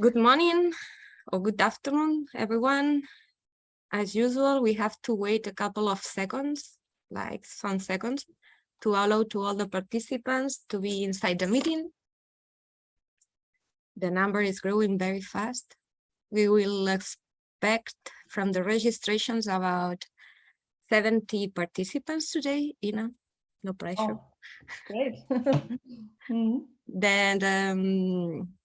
Good morning or good afternoon, everyone. As usual, we have to wait a couple of seconds, like some seconds, to allow to all the participants to be inside the meeting. The number is growing very fast. We will expect from the registrations about 70 participants today, you know, no pressure. Oh, great. mm -hmm. Then, um,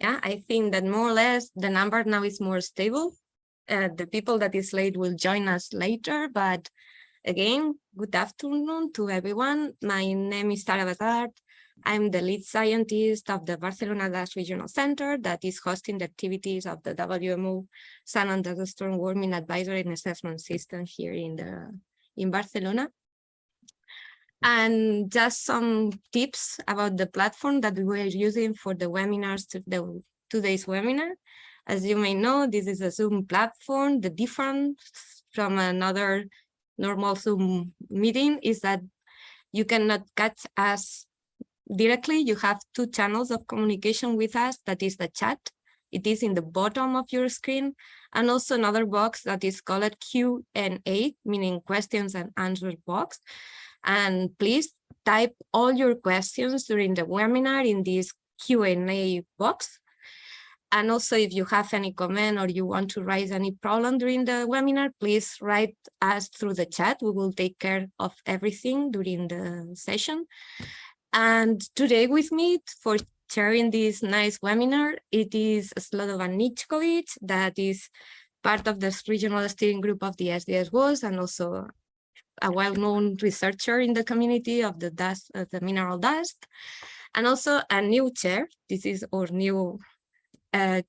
yeah, I think that more or less the number now is more stable. Uh, the people that is late will join us later, but again, good afternoon to everyone. My name is Sara Basart. I'm the lead scientist of the Barcelona Dust Regional Center that is hosting the activities of the WMO Sun and Storm Warning Advisory and Assessment System here in the in Barcelona. And just some tips about the platform that we're using for the webinars, to the today's webinar. As you may know, this is a Zoom platform. The difference from another normal Zoom meeting is that you cannot catch us directly. You have two channels of communication with us. That is the chat. It is in the bottom of your screen. And also another box that is called Q&A, meaning questions and answers box. And please type all your questions during the webinar in this Q&A box. And also if you have any comment or you want to raise any problem during the webinar, please write us through the chat. We will take care of everything during the session. And today with me for sharing this nice webinar, it is Slobodan Nickovic, that is part of the regional steering group of the SDS WAS and also a well-known researcher in the community of the dust, uh, the mineral dust, and also a new chair. This is our new, uh,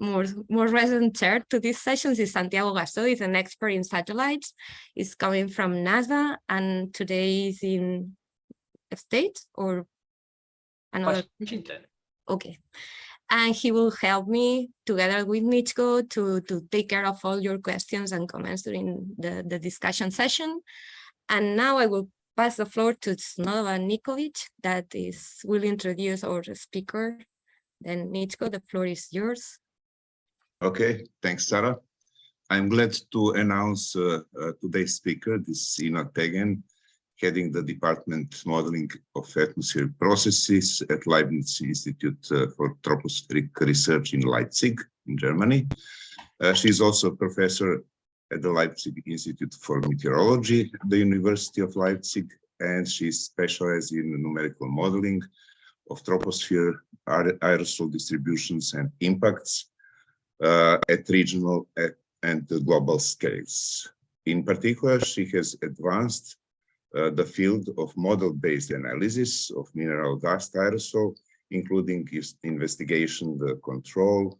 more more recent chair to these sessions is Santiago Gasso. He's an expert in satellites. He's coming from NASA, and today is in a state or another. Washington. Okay and he will help me together with Nichko to, to take care of all your questions and comments during the, the discussion session. And now I will pass the floor to Snova Nickovic that is will introduce our speaker. Then Nichko, the floor is yours. Okay, thanks, Sarah. I'm glad to announce uh, uh, today's speaker, this is Ina Tegen, heading the Department Modeling of Atmospheric Processes at Leibniz Institute uh, for Tropospheric Research in Leipzig, in Germany. Uh, she's also a professor at the Leipzig Institute for Meteorology the University of Leipzig, and she specializes in numerical modeling of troposphere aerosol distributions and impacts uh, at regional and global scales. In particular, she has advanced uh, the field of model-based analysis of mineral dust aerosol, including investigation, the control,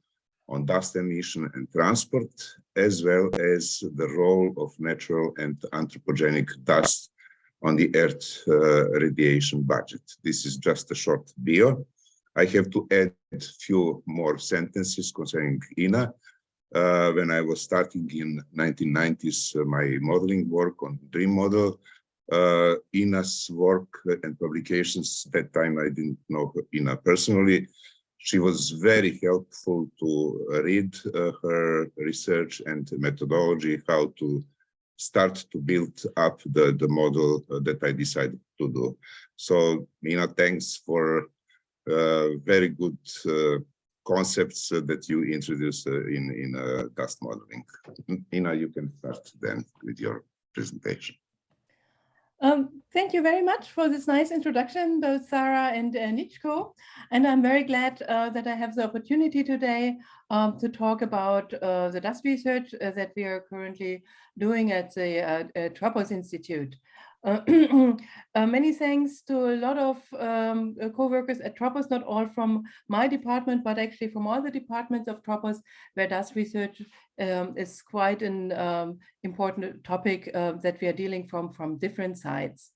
on dust emission and transport, as well as the role of natural and anthropogenic dust on the Earth uh, radiation budget. This is just a short bio. I have to add a few more sentences concerning Ina. Uh, when I was starting in 1990s, uh, my modeling work on DREAM model, uh, Ina's work and publications, that time I didn't know Ina personally, she was very helpful to read uh, her research and methodology, how to start to build up the, the model uh, that I decided to do. So, Mina, thanks for uh, very good uh, concepts that you introduced uh, in, in uh, dust modeling. Ina, you can start then with your presentation. Um, thank you very much for this nice introduction, both Sarah and uh, Nichko. And I'm very glad uh, that I have the opportunity today um, to talk about uh, the dust research uh, that we are currently doing at the uh, Tropos Institute. Uh, uh, many thanks to a lot of um, uh, co-workers at Tropos, not all from my department, but actually from all the departments of Tropos, where dust research um, is quite an um, important topic uh, that we are dealing from from different sides.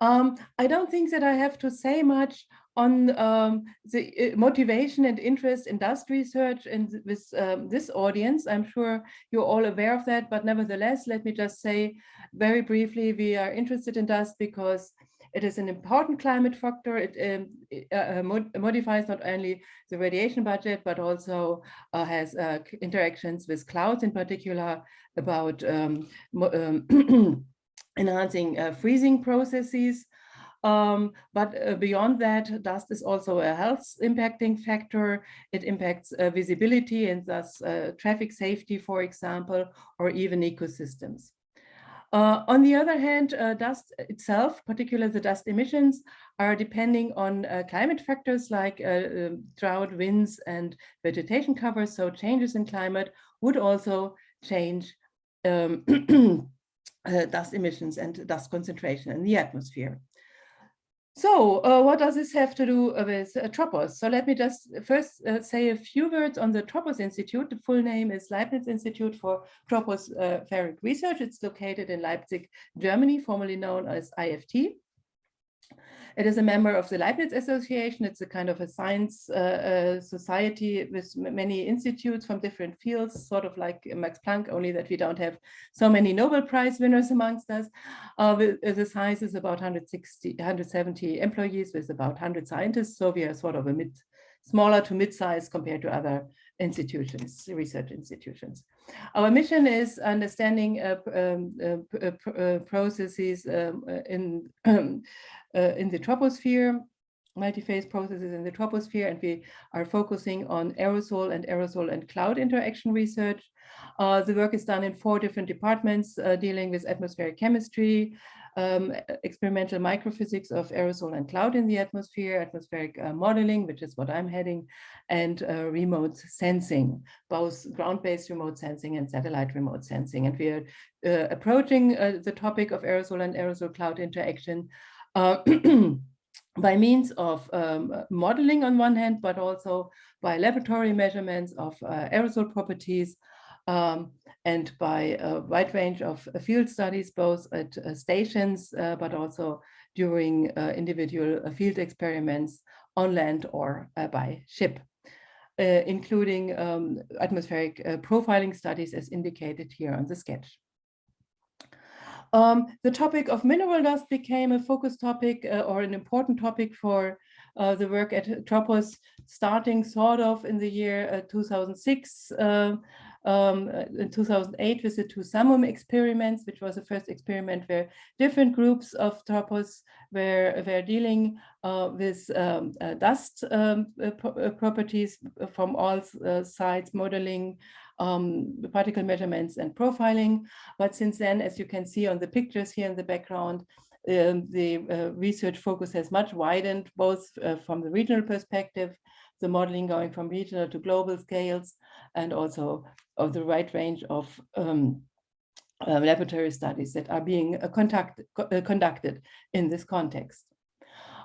Um, I don't think that I have to say much on um, the uh, motivation and interest in dust research and with um, this audience. I'm sure you're all aware of that, but nevertheless, let me just say very briefly, we are interested in dust because it is an important climate factor. It, um, it uh, mod modifies not only the radiation budget, but also uh, has uh, interactions with clouds in particular about um, um enhancing uh, freezing processes. Um, but uh, beyond that, dust is also a health impacting factor. It impacts uh, visibility and thus uh, traffic safety, for example, or even ecosystems. Uh, on the other hand, uh, dust itself, particularly the dust emissions, are depending on uh, climate factors like um, drought, winds, and vegetation cover. So changes in climate would also change um, dust emissions and dust concentration in the atmosphere. So uh, what does this have to do with uh, Tropos? So let me just first uh, say a few words on the Tropos Institute. The full name is Leibniz Institute for Tropospheric Research. It's located in Leipzig, Germany, formerly known as IFT. It is a member of the Leibniz Association. It's a kind of a science uh, uh, society with many institutes from different fields, sort of like Max Planck, only that we don't have so many Nobel Prize winners amongst us. Uh, the size is about 160, 170 employees with about 100 scientists. So we are sort of a mid, smaller to mid-size compared to other institutions, research institutions. Our mission is understanding uh, um, uh, uh, processes um, in uh, in the troposphere, multi-phase processes in the troposphere, and we are focusing on aerosol and aerosol and cloud interaction research. Uh, the work is done in four different departments uh, dealing with atmospheric chemistry, um, experimental microphysics of aerosol and cloud in the atmosphere, atmospheric uh, modeling, which is what I'm heading, and uh, remote sensing, both ground-based remote sensing and satellite remote sensing. And we are uh, approaching uh, the topic of aerosol and aerosol cloud interaction uh, by means of um, modeling on one hand, but also by laboratory measurements of uh, aerosol properties um, and by a wide range of uh, field studies, both at uh, stations, uh, but also during uh, individual field experiments on land or by ship. including um, atmospheric profiling studies as indicated here on the sketch. Um, the topic of mineral dust became a focus topic uh, or an important topic for uh, the work at Tropos starting sort of in the year uh, 2006, uh, um, uh, in 2008 with the two Samum experiments, which was the first experiment where different groups of Tropos were, were dealing uh, with um, dust um, pro properties from all sides, modeling, um, particle measurements and profiling. But since then, as you can see on the pictures here in the background, um, the uh, research focus has much widened, both uh, from the regional perspective, the modeling going from regional to global scales, and also of the right range of um, uh, laboratory studies that are being uh, conduct, uh, conducted in this context.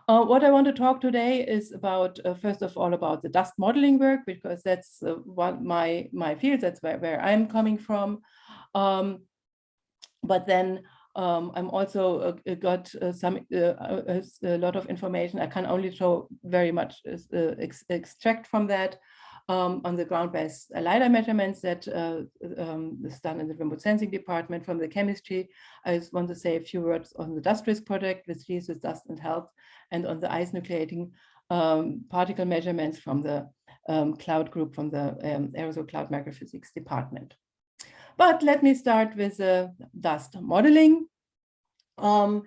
Uh, what I want to talk today is about, uh, first of all, about the dust modeling work, because that's uh, one my my field, that's where, where I'm coming from. Um, but then um, I'm also uh, uh, got uh, some a lot of information. I can only show very much ex extract from that um, on the ground-based LiDAR measurements that uh, um, is done in the remote sensing department from the chemistry. I just want to say a few words on the dust risk project, which deals with dust and health, and on the ice nucleating um, particle measurements from the um, cloud group from the um, aerosol cloud microphysics department. But let me start with the dust modeling. Um,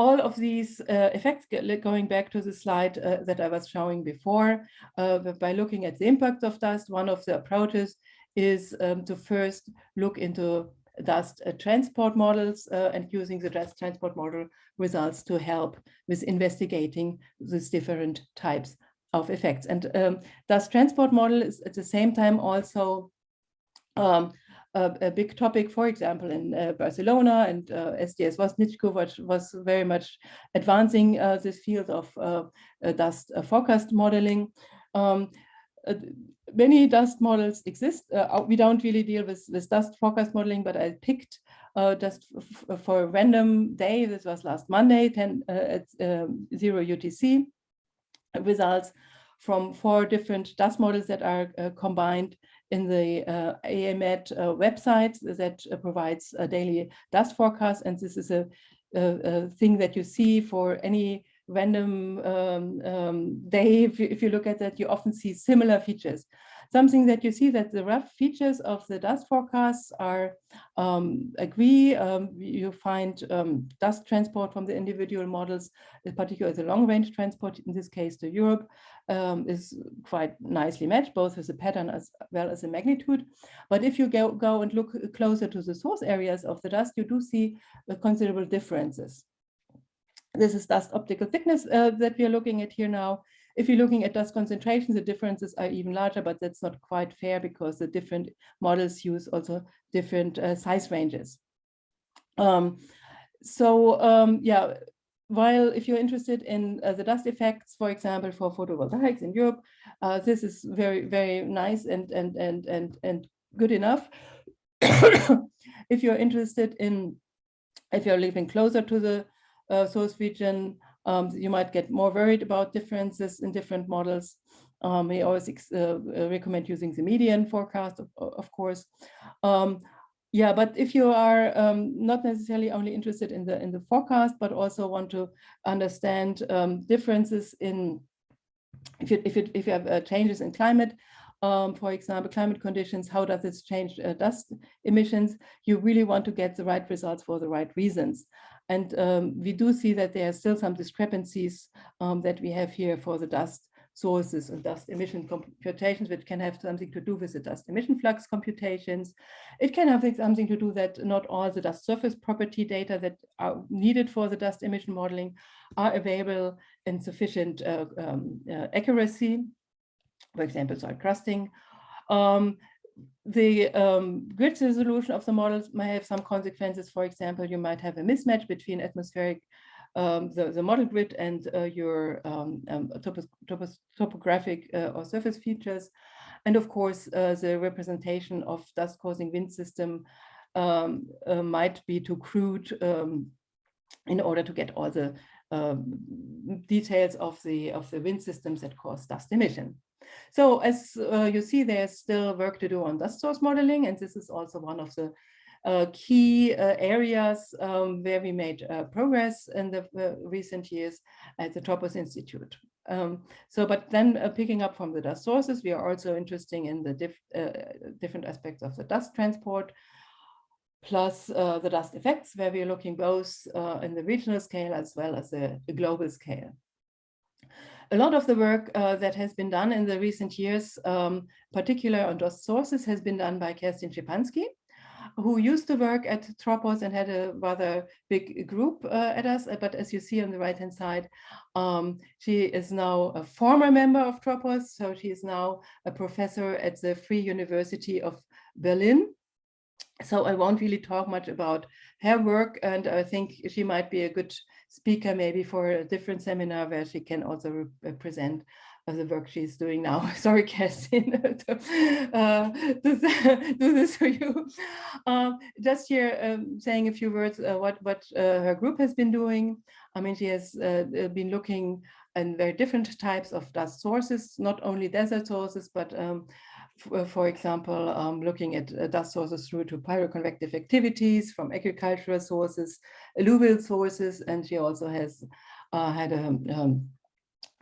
all of these uh, effects, going back to the slide uh, that I was showing before, uh, by looking at the impact of dust, one of the approaches is um, to first look into dust uh, transport models uh, and using the dust transport model results to help with investigating these different types of effects. And um, dust transport model is at the same time also um, a, big topic, for example, in uh, Barcelona and uh, SDS WAS Nichko, which was very much advancing uh, this field of uh, uh, dust forecast modeling. Um, many dust models exist. we don't really deal with, with dust forecast modeling, but I picked just for a random day, this was last Monday, 10 at um, zero UTC, results from four different dust models that are combined in the uh, uh, website that uh, provides a daily dust forecast. And this is a uh, thing that you see for any random um, um, day. If you, if you look at that, you often see similar features. Something that you see that the rough features of the dust forecasts are um, agree. Um, you find um, dust transport from the individual models, in particular the long range transport, in this case to Europe, um, is quite nicely matched, both with the pattern as well as the magnitude. But if you go, go and look closer to the source areas of the dust, you do see considerable differences. This is dust optical thickness uh, that we are looking at here now. If you're looking at dust concentrations, the differences are even larger, but that's not quite fair because the different models use also different uh, size ranges. Um, so um, yeah, while if you're interested in uh, the dust effects, for example, for photovoltaics in Europe, uh, this is very, very nice and, and, and, and, and good enough. if you're interested in, if you're living closer to the uh, source region, um, you might get more worried about differences in different models. Um, we always uh, uh, recommend using the median forecast, of, of course. Um, yeah, but if you are um, not necessarily only interested in the in the forecast, but also want to understand um, differences in if you if you if you have uh, changes in climate, um, for example, climate conditions, how does this change uh, dust emissions? You really want to get the right results for the right reasons. And um, we do see that there are still some discrepancies um, that we have here for the dust sources and dust emission computations, which can have something to do with the dust emission flux computations. It can have something to do that not all the dust surface property data that are needed for the dust emission modeling are available in sufficient uh, um, uh, accuracy, for example, soil crusting. Um, the um, grid resolution of the models may have some consequences. For example, you might have a mismatch between atmospheric, um, the, the model grid and uh, your um, um topos topos topographic uh, or surface features. And of course, uh, the representation of dust causing wind system um, uh, might be too crude um, in order to get all the details of the, of the wind systems that cause dust emission. So as uh, you see, there's still work to do on dust source modeling, and this is also one of the uh, key uh, areas um, where we made uh, progress in the uh, recent years at the Tropos Institute. Um, so, but then uh, picking up from the dust sources, we are also interested in the diff different aspects of the dust transport, plus the dust effects, where we are looking both in the regional scale as well as the, the global scale a lot of the work uh, that has been done in the recent years, um, particularly on dust sources, has been done by Kerstin Schepanski, who used to work at Tropos and had a rather big group uh, at us. But as you see on the right-hand side, um, she is now a former member of Tropos. So she is now a professor at the Free University of Berlin. So I won't really talk much about her work, and I think she might be a good speaker maybe for a different seminar where she can also present uh, the work she's doing now. Sorry, Kerstin, to uh, do, do, this for you. Um, just here um, saying a few words uh, what, what uh, her group has been doing. I mean, she has uh, uh, been looking at very different types of dust sources, not only desert sources, but um, uh, for example, um, looking at uh, dust sources through to pyroconvective activities from agricultural sources, alluvial sources, and she also has uh, had a, um,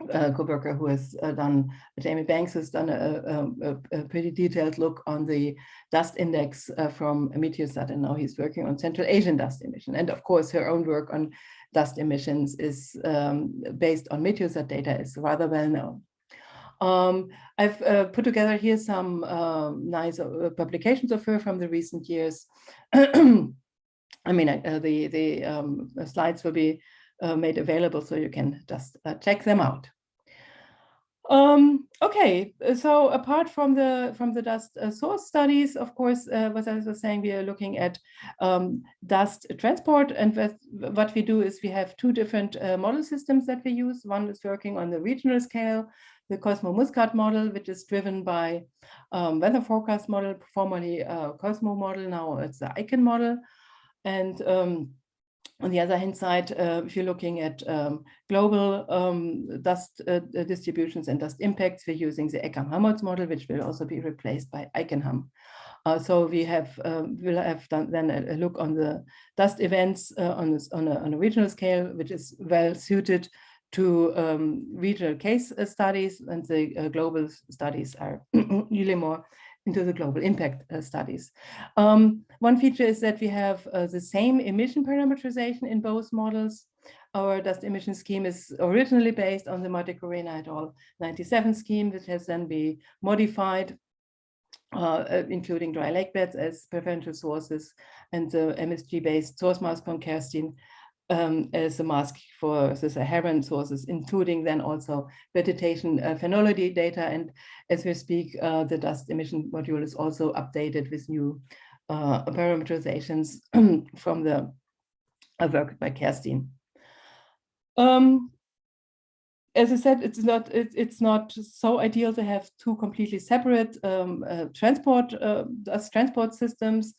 a co-worker who has uh, done, Jamie Banks has done a, a, a, pretty detailed look on the dust index uh, from Meteosat, and now he's working on Central Asian dust emission. And of course, her own work on dust emissions is um, based on Meteosat data is rather well known. Um, I've uh, put together here some uh, nice uh, publications of her from the recent years. I mean, uh, the, the um, slides will be uh, made available so you can just uh, check them out. Um, okay, so apart from the from the dust uh, source studies, of course, uh, as I was saying, we are looking at um, dust transport. And what we do is we have two different uh, model systems that we use. One is working on the regional scale, the Cosmo Muscat model, which is driven by um, weather forecast model, formerly uh, Cosmo model, now it's the ICON model. And um, on the other hand side, uh, if you're looking at um, global um, dust uh, distributions and dust impacts, we're using the ECHAM-Helmholtz model, which will also be replaced by ICON-HAM. Uh, so we have um, will have done then a, a, look on the dust events uh, on this on a, on a regional scale, which is well suited to um, regional case uh, studies, and the uh, global studies are usually more into the global impact uh, studies. Um, one feature is that we have uh, the same emission parameterization in both models. Our dust emission scheme is originally based on the Corena et al. 97 scheme, which has then been modified, uh, uh, including dry lake beds as preferential sources and the MSG-based source mask on Kerstin um, as a mask for the Saharan sources, including then also vegetation uh, phenology data. And as we speak, uh, the dust emission module is also updated with new uh, parameterizations from the uh, work by Kerstin. Um, as I said, it's not it, it's not so ideal to have two completely separate um, uh, transport uh, transport systems.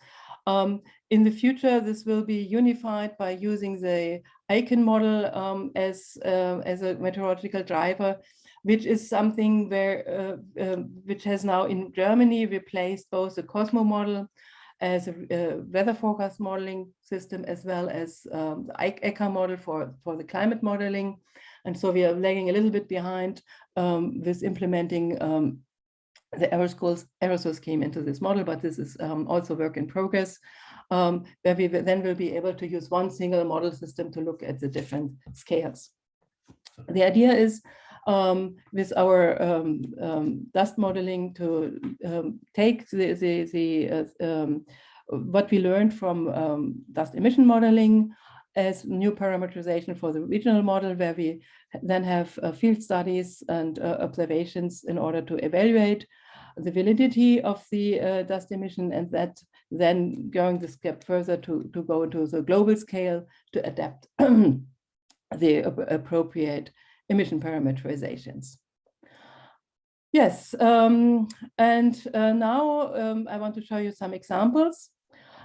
Um, in the future, this will be unified by using the Icon model um, as uh, as a meteorological driver, which is something where uh, uh, which has now in Germany replaced both the Cosmo model as a, a weather forecast modeling system as well as um, the ECHAM model for, for the climate modeling. And so we are lagging a little bit behind um, with implementing um, the aerosol, aerosol scheme into this model, but this is um, also work in progress, um, where we then will be able to use one single model system to look at the different scales. The idea is um, with our um, um, dust modeling to um, take the, the, the uh, um, what we learned from dust emission modeling as new parameterization for the regional model where we then have uh, field studies and uh, observations in order to evaluate the validity of the uh, dust emission and that then going the step further to, to go into the global scale to adapt the appropriate emission parameterizations. Yes, um, and uh, now um, I want to show you some examples.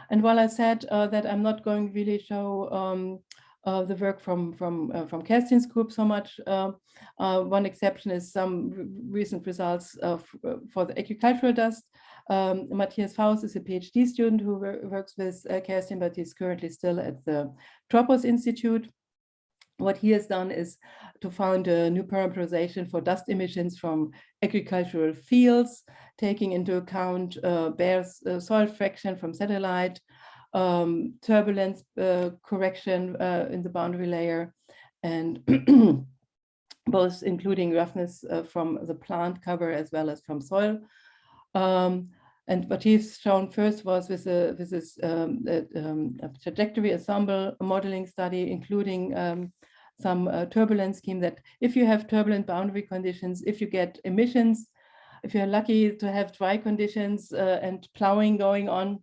And while I said uh, that I'm not going to really show um, uh, the work from from uh, from Kerstin's group so much, uh, uh, one exception is some recent results of, for the agricultural dust. Um, Matthias Faust is a PhD student who works with Kerstin, but he's currently still at the Tropos Institute what he has done is to found a new parameterization for dust emissions from agricultural fields, taking into account uh, bare uh, soil fraction from satellite, um, turbulence uh, correction uh, in the boundary layer, and both including roughness uh, from the plant cover as well as from soil. Um, and what he's shown first was with, a, with this um, um, trajectory ensemble modeling study, including um, some uh, turbulence scheme that if you have turbulent boundary conditions, if you get emissions, if you're lucky to have dry conditions uh, and plowing going on,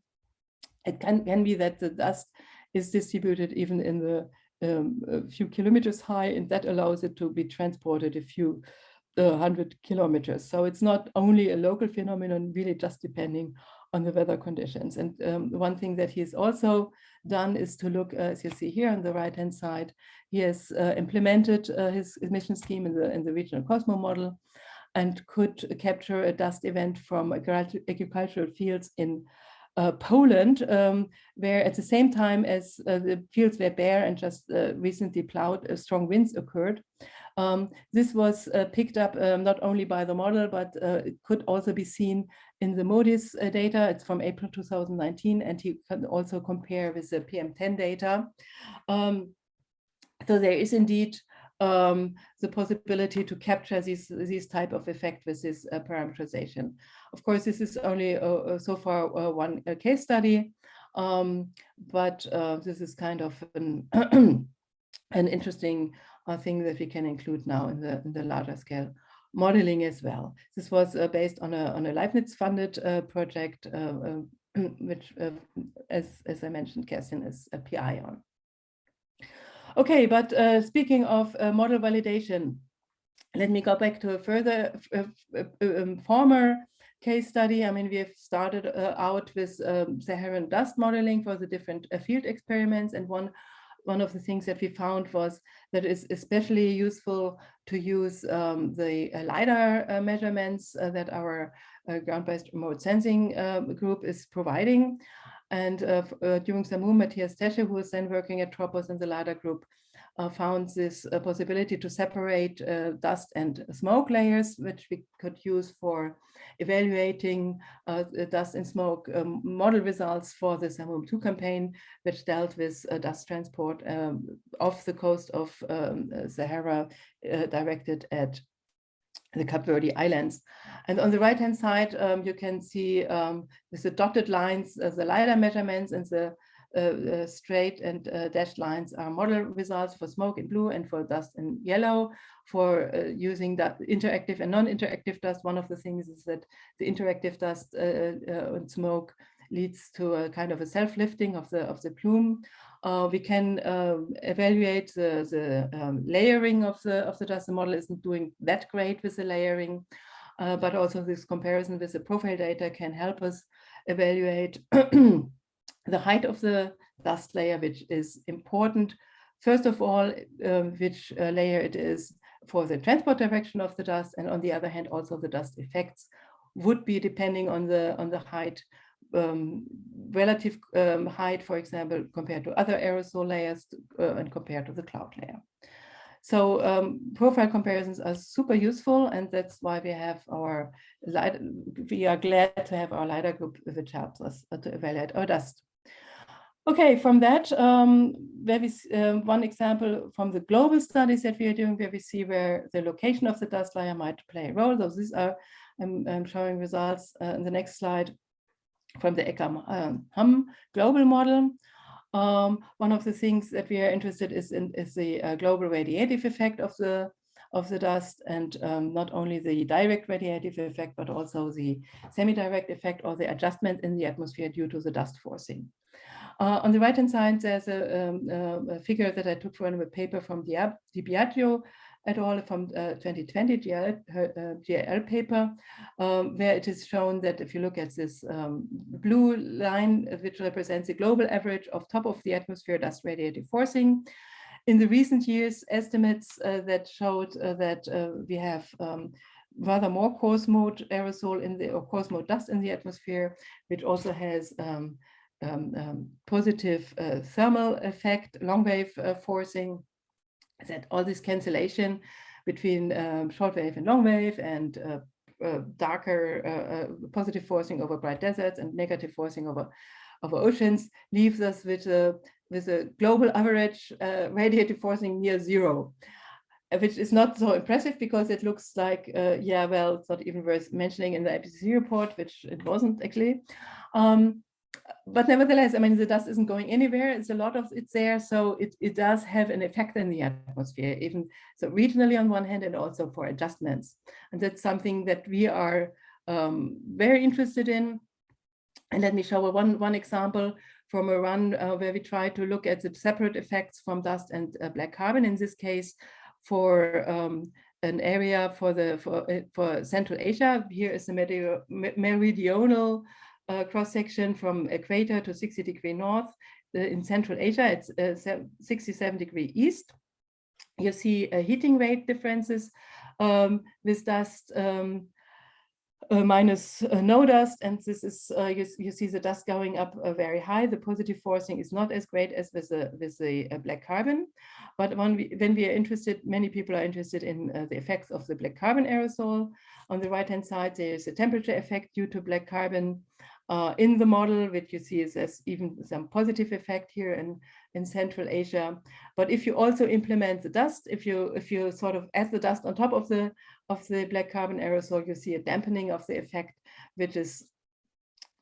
it can, can be that the dust is distributed even in the um, a few kilometers high, and that allows it to be transported a few uh, hundred kilometers. So it's not only a local phenomenon, really just depending on the weather conditions. And um, one thing that he's also done is to look, uh, as you see here on the right hand side, he has uh, implemented uh, his emission scheme in the, in the regional Cosmo model and could capture a dust event from agricultural fields in uh, Poland, um, where at the same time as uh, the fields were bare and just uh, recently plowed, strong winds occurred. Um, this was uh, picked up um, not only by the model, but uh, it could also be seen in the MODIS data. It's from April 2019, and you can also compare with the PM10 data. Um, so there is indeed um, the possibility to capture these, these type of effect with this uh, parameterization. Of course, this is only uh, uh so far uh, one uh, case study, um, but uh, this is kind of an, an interesting thing that we can include now in the, in the larger scale modeling as well. This was based on a, on a Leibniz-funded project, which, as, as I mentioned, Kerstin is a PI on. Okay, but uh, speaking of uh, model validation, let me go back to a further uh, um, former case study. I mean, we have started uh, out with um, Saharan dust modeling for the different uh, field experiments, and one one of the things that we found was that it's especially useful to use um, the uh, LiDAR uh, measurements uh, that our ground-based remote sensing um, group is providing. And during SAMUM, Matthias Tesche, who was then working at Tropos in the LiDAR group, found this uh, possibility to separate uh, dust and smoke layers, which we could use for evaluating uh, dust and smoke um, model results for the SAMUM2 campaign, which dealt with uh, dust transport um, off the coast of um, Sahara uh, directed at the Cape Verde Islands. And on the right hand side, um, you can see um, with the dotted lines, the LiDAR measurements and the uh, uh, straight and uh, dashed lines are model results for smoke in blue and for dust in yellow. For using that interactive and non-interactive dust, one of the things is that the interactive dust and smoke leads to a kind of a self-lifting of the of the plume. Uh, we can um, evaluate the, the um, layering of the of the dust. The model isn't doing that great with the layering, uh, but also this comparison with the profile data can help us evaluate the height of the dust layer, which is important. First of all, um, which uh, layer it is for the transport direction of the dust, and on the other hand, also the dust effects would be depending on the on the height, um, relative um, height, for example, compared to other aerosol layers uh, and compared to the cloud layer. So um, profile comparisons are super useful, and that's why we have our we are glad to have our LiDAR group, which helps us uh, to evaluate our dust. Okay, from that, um, where we, um, one example from the global studies that we are doing, where we see where the location of the dust layer might play a role. So these are, I'm, I'm showing results uh, in the next slide from the ECHAM um, global model. Um, one of the things that we are interested is in is the uh, global radiative effect of the of the dust and um, not only the direct radiative effect, but also the semi-direct effect or the adjustment in the atmosphere due to the dust forcing. Uh, on the right-hand side, there's a, um, uh, a, figure that I took from a paper from Di, Biagio et al. from uh, 2020 GL, uh, GL paper, um, where it is shown that if you look at this um, blue line, which represents the global average of top of the atmosphere dust radiative forcing, in the recent years, estimates uh, that showed uh, that we have um, rather more coarse mode aerosol in the or coarse mode dust in the atmosphere, which also has um, um, um, positive uh, thermal effect, long wave uh, forcing, that all this cancellation between um, short wave and long wave and uh, uh darker uh, uh, positive forcing over bright deserts and negative forcing over over oceans leaves us with a with a global average radiative forcing near zero which is not so impressive because it looks like, uh, yeah, well, it's not even worth mentioning in the IPCC report, which it wasn't actually. Um, but nevertheless, I mean, the dust isn't going anywhere. It's a lot of it's there. So it, it does have an effect in the atmosphere, even so regionally on one hand and also for adjustments. And that's something that we are um, very interested in. And let me show one, one example from a run uh, where we try to look at the separate effects from dust and uh, black carbon, in this case, for um, an area for the for, uh, for Central Asia. Here is the meridional uh, cross section from equator to 60 degree north. Uh, in Central Asia, it's uh, 67 degree east. You see uh, heating rate differences um, with dust um, minus uh, no dust, and this is uh, you, you, see the dust going up uh, very high. The positive forcing is not as great as with the with the uh, black carbon, but when we when we are interested, many people are interested in the effects of the black carbon aerosol. On the right hand side, there is a temperature effect due to black carbon uh, in the model, which you see is as even some positive effect here in, in Central Asia. But if you also implement the dust, if you if you sort of add the dust on top of the of the black carbon aerosol, you see a dampening of the effect, which is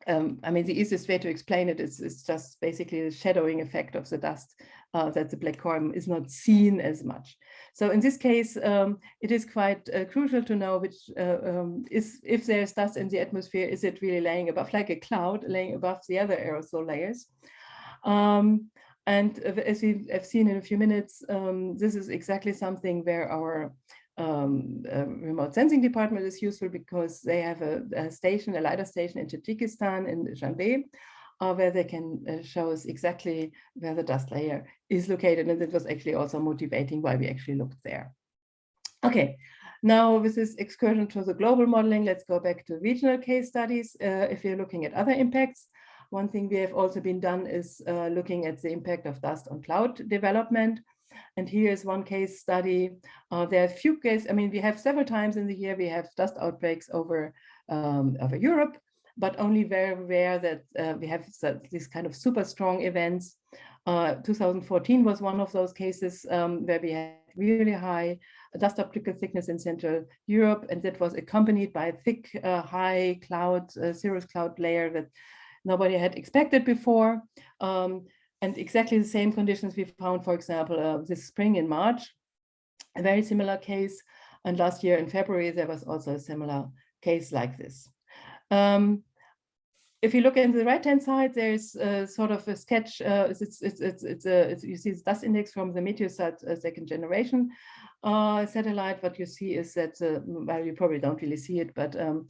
um, I mean, the easiest way to explain it is, is just basically the shadowing effect of the dust uh, that the black carbon is not seen as much. So in this case, um, it is quite uh, crucial to know which uh, um, is if there's dust in the atmosphere, is it really laying above like a cloud, laying above the other aerosol layers? And as we have seen in a few minutes, um, this is exactly something where our um, remote sensing department is useful because they have a, a, station, a LiDAR station in Tajikistan in Dushanbe, uh, where they can uh, show us exactly where the dust layer is located. And it was actually also motivating why we actually looked there. Okay, now with this excursion to the global modeling, let's go back to regional case studies. Uh, if you're looking at other impacts, one thing we have also been done is uh, looking at the impact of dust on cloud development. And here is one case study. Uh, there are a few cases, I mean, we have several times in the year, we have dust outbreaks over, um, over Europe, but only very rare that uh, we have these kind of super strong events. Uh, 2014 was one of those cases um, where we had really high dust optical thickness in Central Europe, and that was accompanied by a thick, uh, high cloud, uh, cirrus cloud layer that nobody had expected before. Um, and exactly the same conditions we found, for example, uh, this spring in March, a very similar case. And last year in February, there was also a similar case like this. Um, if you look in the right hand side, there's a sort of a sketch. Uh, it's, it's, it's, it's, a, it's, you see the dust index from the Meteosat uh, second generation uh, satellite. What you see is that, uh, well, you probably don't really see it, but um,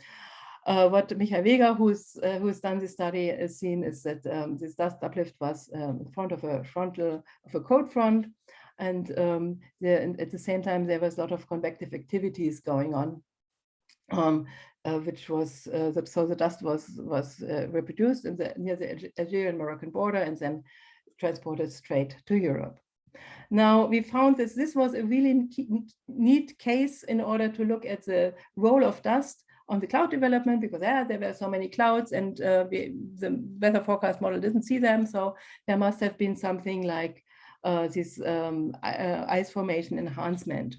uh, what Michael Weger, who's uh, who's done this study, has seen is that um, this dust uplift was um, in front of a frontal of a cold front, and, um, the, and at the same time there was a lot of convective activities going on, um, uh, which was uh, so the dust was was uh, reproduced in the near the Algerian Moroccan border and then transported straight to Europe. Now, we found that this was a really neat case in order to look at the role of dust on the cloud development because yeah, there were so many clouds and uh, we, the weather forecast model didn't see them. So there must have been something like uh, this um, uh, ice formation enhancement.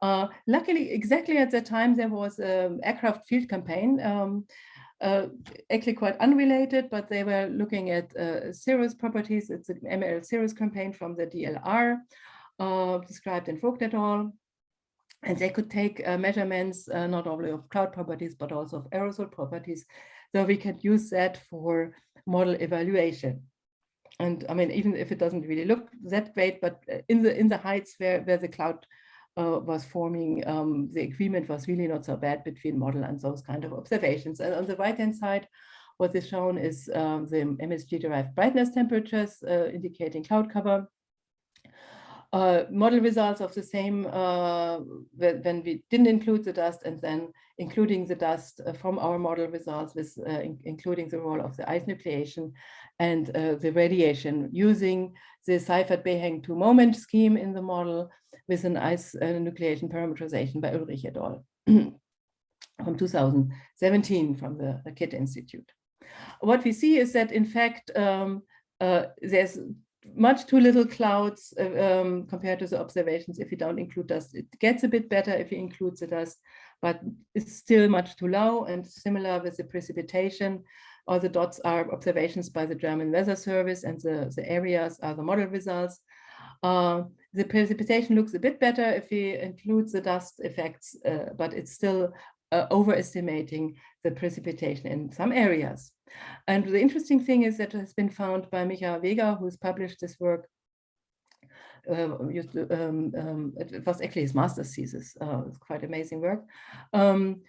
Uh, luckily, exactly at that time, there was an aircraft field campaign, um, uh, actually quite unrelated, but they were looking at uh, cirrus properties. It's an ML cirrus campaign from the DLR, described in Voigt et al. And they could take uh, measurements uh, not only of cloud properties, but also of aerosol properties. So we can use that for model evaluation. And I mean, even if it doesn't really look that great, but uh, in the in the heights where, where the cloud uh, was forming, um, the agreement was really not so bad between model and those kind of observations. And on the right-hand side, what is shown is um, the MSG-derived brightness temperatures uh, indicating cloud cover uh, model results of the same uh, when we didn't include the dust and then including the dust uh, from our model results with uh, in including the role of the ice nucleation and uh, the radiation using the Seifert-Beheng two moment scheme in the model with an ice uh, nucleation parameterization by Ullrich et al. from 2017 from the, the KIT Institute. What we see is that in fact um, there's much too little clouds uh, um, compared to the observations if you don't include dust. It gets a bit better if you include the dust, but it's still much too low and similar with the precipitation. All the dots are observations by the German Weather Service and the, the areas are the model results. Uh, the precipitation looks a bit better if we include the dust effects, uh, but it's still uh, overestimating the precipitation in some areas. And the interesting thing is that has been found by Michael Weger, who's published this work. Uh, um, um, it was actually his master's thesis. Uh, it's quite amazing work. Um,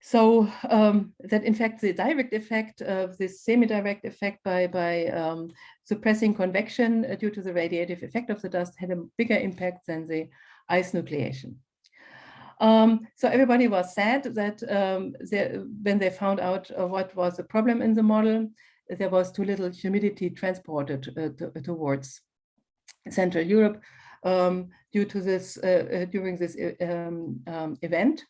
so um, that in fact the direct effect of this semi-direct effect by by um, suppressing convection uh, due to the radiative effect of the dust had a bigger impact than the ice nucleation. Um, so everybody was sad that um, they, when they found out uh, what was the problem in the model, there was too little humidity transported uh, to, towards Central Europe um, due to this uh, uh during this uh, um, um, event.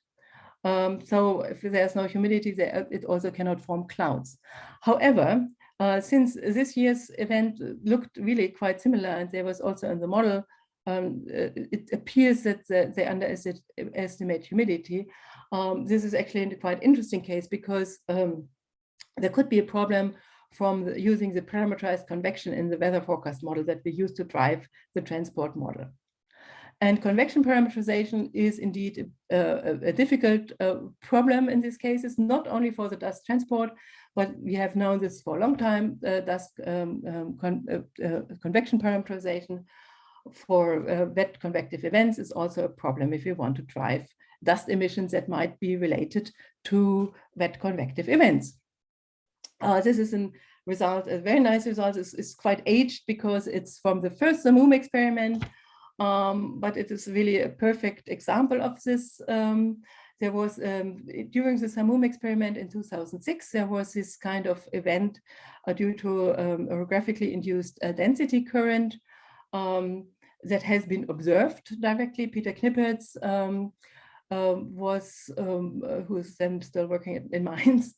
Um, so if there's no humidity, there, it also cannot form clouds. However, uh, since this year's event looked really quite similar, and there was also in the model um, uh, it appears that they underestimate humidity. Um, this is actually a quite interesting case because um, there could be a problem from the, using the parameterized convection in the weather forecast model that we use to drive the transport model. And convection parameterization is indeed a, a, a difficult uh, problem in these cases, not only for the dust transport, but we have known this for a long time, uh, dust um, um, con uh, uh convection parameterization for uh, wet convective events is also a problem if you want to drive dust emissions that might be related to wet convective events. Uh, this is a result, a very nice result, is, is quite aged because it's from the first Samum experiment, um, but it is really a perfect example of this. Um, there was, um, during the Samum experiment in 2006, there was this kind of event uh, due to um, a graphically induced uh, density current um, that has been observed directly. Peter Knippertz um, uh, was, um, uh, who is then still working in Mainz.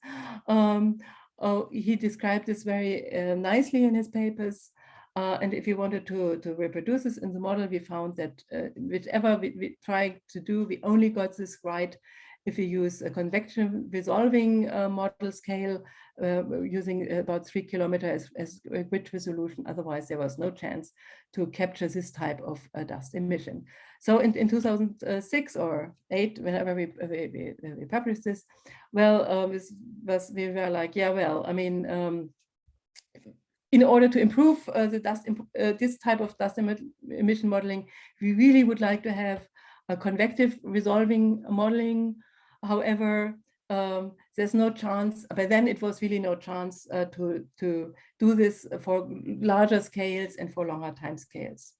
um, uh, he described this very uh, nicely in his papers. Uh, and if we wanted to, to reproduce this in the model, we found that uh, whichever we, we tried to do, we only got this right if we use a convection resolving uh, model scale uh, using about three kilometers as, as, a grid resolution. Otherwise, there was no chance to capture this type of uh, dust emission. So in, in 2006 or eight, whenever we, we, we, published this, well, um, this was, we were like, yeah, well, I mean, um, in order to improve uh, the dust, uh, this type of dust emission modeling, we really would like to have a convective resolving modeling. However, um, there's no chance, by then it was really no chance uh, to, to do this for larger scales and for longer time scales.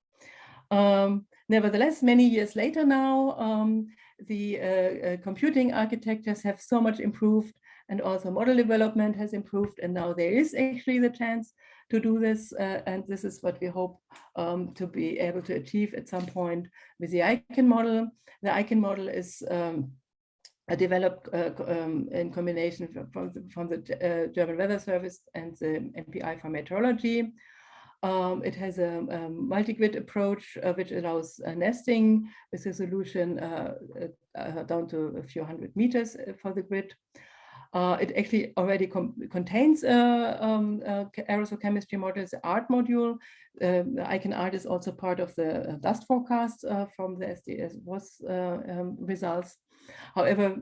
Um, nevertheless, many years later now, um, the uh, uh, computing architectures have so much improved and also model development has improved and now there is actually the chance to do this. Uh, and this is what we hope um, to be able to achieve at some point with the ICON model. The ICON model is um, developed uh, um, in combination from the, from the uh, German Weather Service and the MPI for meteorology. Um, it has a, a multi-grid approach uh, which allows uh, nesting with a solution uh, uh, down to a few hundred meters for the grid. Uh, it actually already contains uh, um, uh, aerosol chemistry modules, the ART module. Um, ICON ART is also part of the uh, dust forecast uh, from the SDS WAS uh, um, results. However,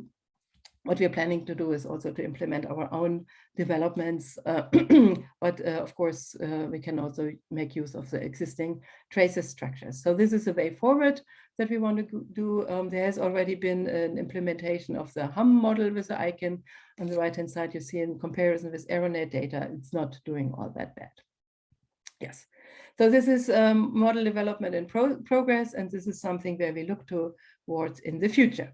what we are planning to do is also to implement our own developments, uh, but uh, of course uh, we can also make use of the existing traces structures. So this is a way forward that we want to do. Um, there has already been an implementation of the HAM model with the ICON. On the right hand side, you see in comparison with AeroNet data, it's not doing all that bad. Yes. So this is um, model development in pro progress, and this is something where we look towards in the future.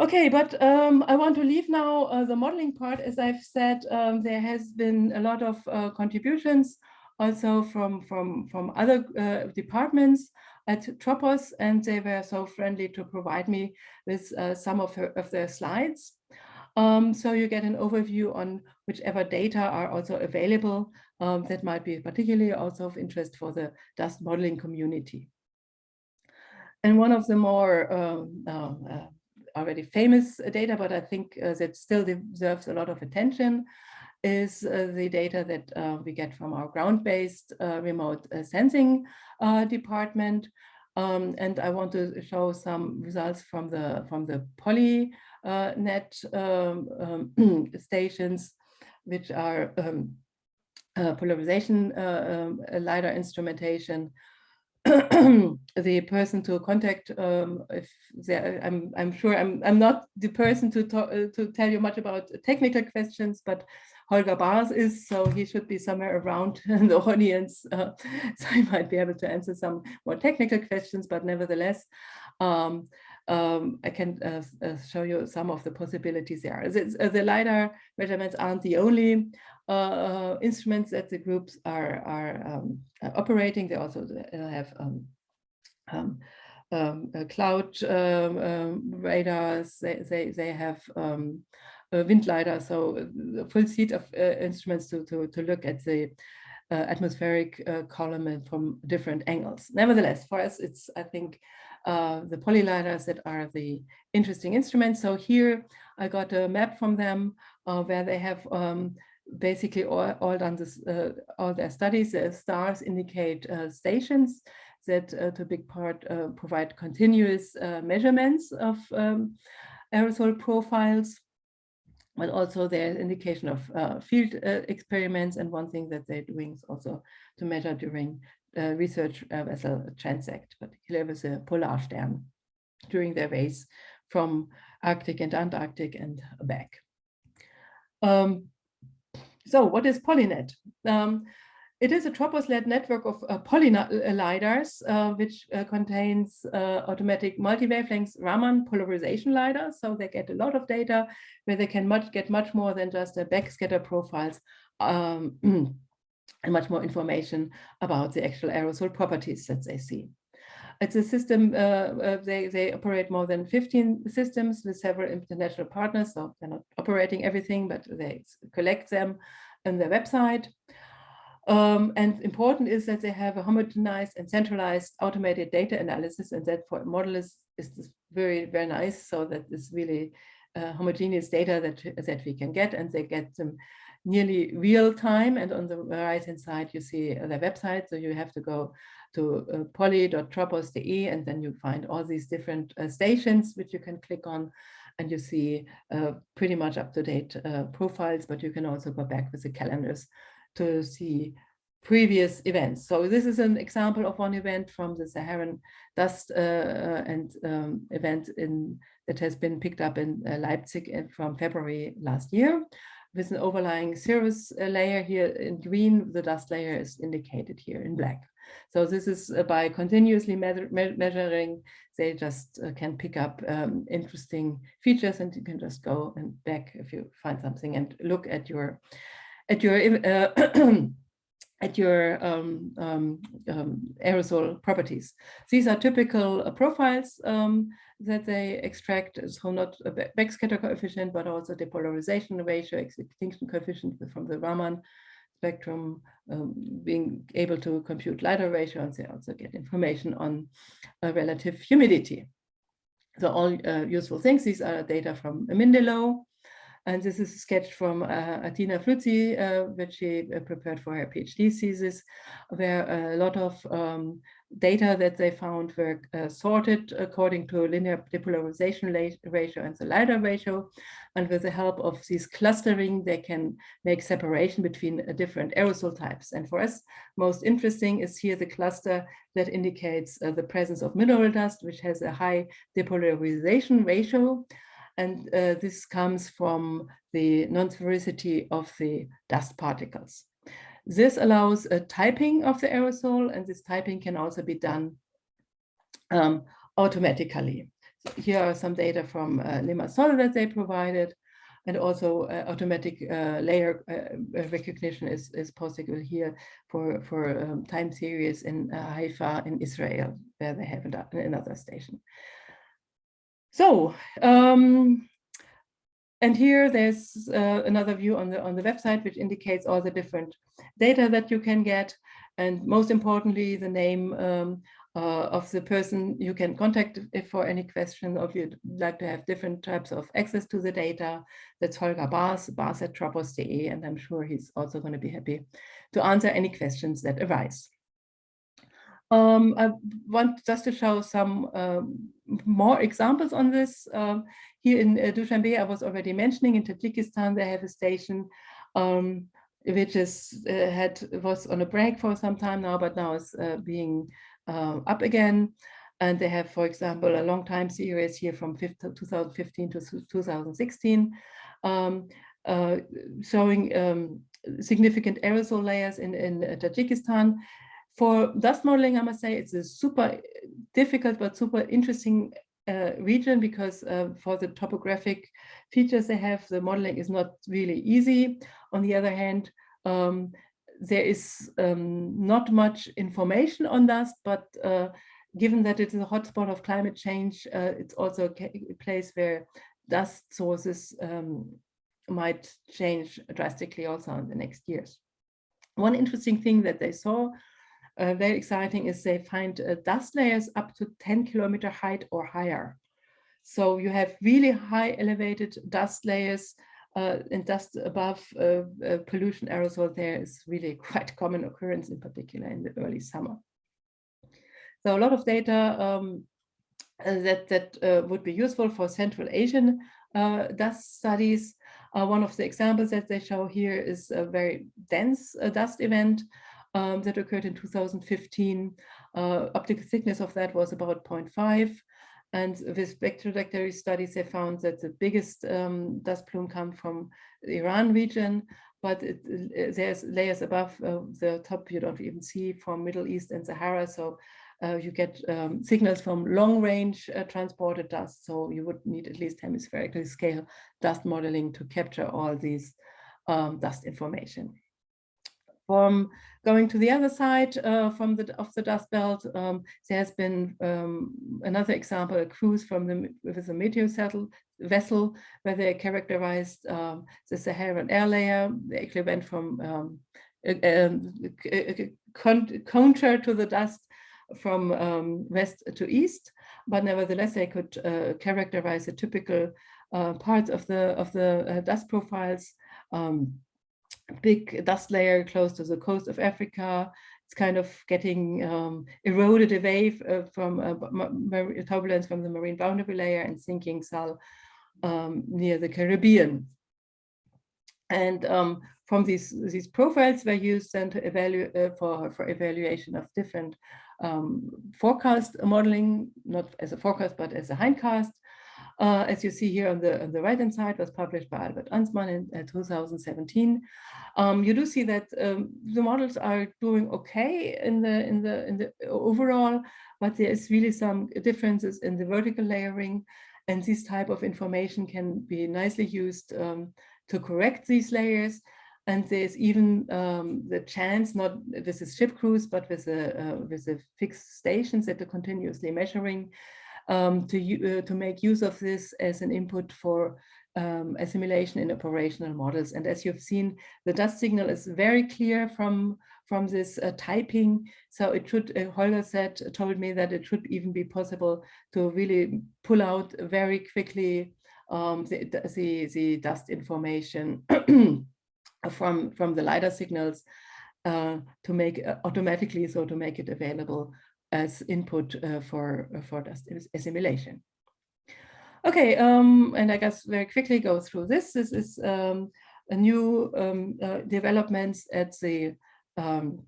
Okay, but um, I want to leave now uh, the modeling part. As I've said, um, there has been a lot of uh, contributions also from, from, from other uh, departments at Tropos, and they were so friendly to provide me with uh, some of, her, of their slides. Um, so you get an overview on whichever data are also available um, that might be particularly also of interest for the dust modeling community. And one of the more um, uh, already famous data, but I think uh, that still deserves a lot of attention is uh, the data that uh, we get from our ground-based uh, remote uh, sensing uh, department. Um, and I want to show some results from the from the PollyNET um, um, stations, which are um, polarization um, LiDAR instrumentation the person to contact um, if I'm I'm sure I'm I'm not the person to talk uh, to tell you much about technical questions but Holger Baars is so he should be somewhere around the audience uh, so he might be able to answer some more technical questions but nevertheless um, um, I can uh, uh, show you some of the possibilities there. Uh, the LiDAR measurements aren't the only uh, uh, instruments that the groups are, are um, operating. They also have um, um, um cloud um, um, radars, they, they, they have wind LiDAR, so a full suite of instruments to, to, to look at the uh, atmospheric uh, column from different angles. Nevertheless, for us, it's, I think, uh, the polylidars that are the interesting instruments. So here I got a map from them uh, where they have um, basically all, all done this, uh, all their studies. The stars indicate uh, stations that uh, to a big part uh, provide continuous measurements of um, aerosol profiles but also there's indication of uh, field uh, experiments. And one thing that they're doing is also to measure during uh, research vessel transect, particularly with the Polarstern during their race from Arctic and Antarctic and back. Um, so what is PollyNET? Um, it is a Tropos-led network of uh, polylidars, uh, which uh, contains uh, automatic multi-wavelength Raman polarization lidars. So they get a lot of data where they can much, get much more than just a backscatter profiles um, and much more information about the actual aerosol properties that they see. It's a system, uh, uh, they, they operate more than 15 systems with several international partners. So they're not operating everything, but they collect them on their website. Um, and important is that they have a homogenized and centralized automated data analysis and that for a model is, very, very nice. So that is really uh, homogeneous data that, that we can get and they get them nearly real time. And on the right hand side, you see their website. So you have to go to uh, polly.tropos.de and then you find all these different uh, stations which you can click on and you see uh, pretty much up-to-date uh, profiles, but you can also go back with the calendars to see previous events. So this is an example of one event from the Saharan dust uh, uh, and um, event in that has been picked up in Leipzig from February last year with an overlying cirrus layer here in green, the dust layer is indicated here in black. So this is uh, by continuously me measuring, they just uh, can pick up um, interesting features and you can just go and back if you find something and look at your at your uh, at your um, um, um, aerosol properties. These are typical uh, profiles um, that they extract, so not a backscatter coefficient, but also depolarization ratio, extinction coefficient from the Raman spectrum, um, being able to compute lidar ratio, and they also get information on uh, relative humidity. So all uh, useful things, these are data from Mindelo, and this is a sketch from uh, Athena Floutsi, uh, which she uh, prepared for her PhD thesis, where a lot of um, data that they found were uh, sorted according to linear depolarization ratio and the lidar ratio. And with the help of these clustering, they can make separation between uh, different aerosol types. And for us, most interesting is here the cluster that indicates uh, the presence of mineral dust, which has a high depolarization ratio. And uh, this comes from the non-sphericity of the dust particles. This allows a typing of the aerosol, and this typing can also be done um, automatically. So here are some data from uh, Limassol that they provided, and also uh, automatic uh, layer uh, recognition is, is possible here for, for um, time series in uh, Haifa in Israel, where they have another station. So, um, and here there's uh, another view on the on the website which indicates all the different data that you can get, and most importantly, the name um, uh, of the person you can contact if for any question or if you'd like to have different types of access to the data. That's Holger Baars, Baars at tropos.de, and I'm sure he's also going to be happy to answer any questions that arise. Um, I want just to show some um, more examples on this. Um, here in uh, Dushanbe, I was already mentioning in Tajikistan, they have a station um, which is uh, had was on a break for some time now, but now is uh, being uh, up again. And they have, for example, a long time series here from 2015 to 2016, um, uh, showing significant aerosol layers in, in Tajikistan for dust modeling, I must say it's a super difficult but super interesting uh, region because uh, for the topographic features they have, the modeling is not really easy. On the other hand, um, there is um, not much information on dust, but uh, given that it is a hotspot of climate change, uh, it's also a place where dust sources um, might change drastically also in the next years. One interesting thing that they saw uh, very exciting is they find uh, dust layers up to 10 kilometer height or higher. So you have really high elevated dust layers uh, and dust above uh, uh, pollution aerosol there is really quite common occurrence in particular in the early summer. So a lot of data um, uh, that, that would be useful for Central Asian dust studies. one of the examples that they show here is a very dense dust event um, that occurred in 2015. Uh, optical thickness of that was about 0.5. And with spectrotrajectory studies, they found that the biggest um, dust plume come from the Iran region, but it, uh, there's layers above uh, the top you don't even see from Middle East and Sahara. So uh, you get um, signals from long range uh, transported dust. So you would need at least hemispherically scale dust modeling to capture all these um, dust information. From going to the other side uh, from the of the dust belt, um, there has been um, another example, a cruise from the with a meteor settle, vessel where they characterized um, the Saharan air layer. They actually went from um, counter to the dust from um, west to east, but nevertheless they could uh, characterize the typical uh, parts of the of the uh, dust profiles. Um, big dust layer close to the coast of Africa. It's kind of getting um, eroded away uh, from uh, turbulence from the marine boundary layer and sinking south um, near the Caribbean. And um, from these these profiles were used then to evaluate uh, for for evaluation of different um, forecast modeling, not as a forecast but as a hindcast, uh, as you see here on the on the right hand side, was published by Albert Ansmann in uh, 2017. Um, you do see that um, the models are doing okay in the in the in the overall, but there is really some differences in the vertical layering, and this type of information can be nicely used um, to correct these layers. And there's even um, the chance, not with the ship crews, but with the uh, with the fixed stations that are continuously measuring, um, to, uh, to make use of this as an input for um, assimilation in operational models. And as you've seen, the dust signal is very clear from, from this uh, typing. So it should, uh, Holger said, told me that it should even be possible to really pull out very quickly um, the, the, the dust information from, from the LiDAR signals uh, to make uh, automatically, so to make it available as input uh, for, uh, for dust assimilation. Okay, um, and I guess very quickly go through this. This is um, a new um, uh, developments at the um,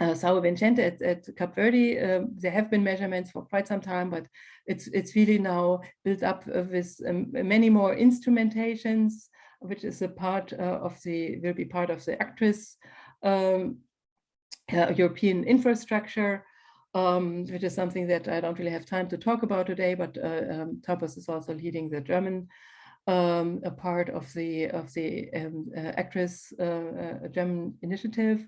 uh, São Vicente at, at Cape Verde. Um, there have been measurements for quite some time, but it's it's really now built up with um, many more instrumentations, which is a part uh, of the will be part of the ACTRIS um, uh, European infrastructure um, which is something that I don't really have time to talk about today, but uh, um, Tropos is also leading the German um, a part of the of the um, uh, ACTRIS uh, uh, German initiative.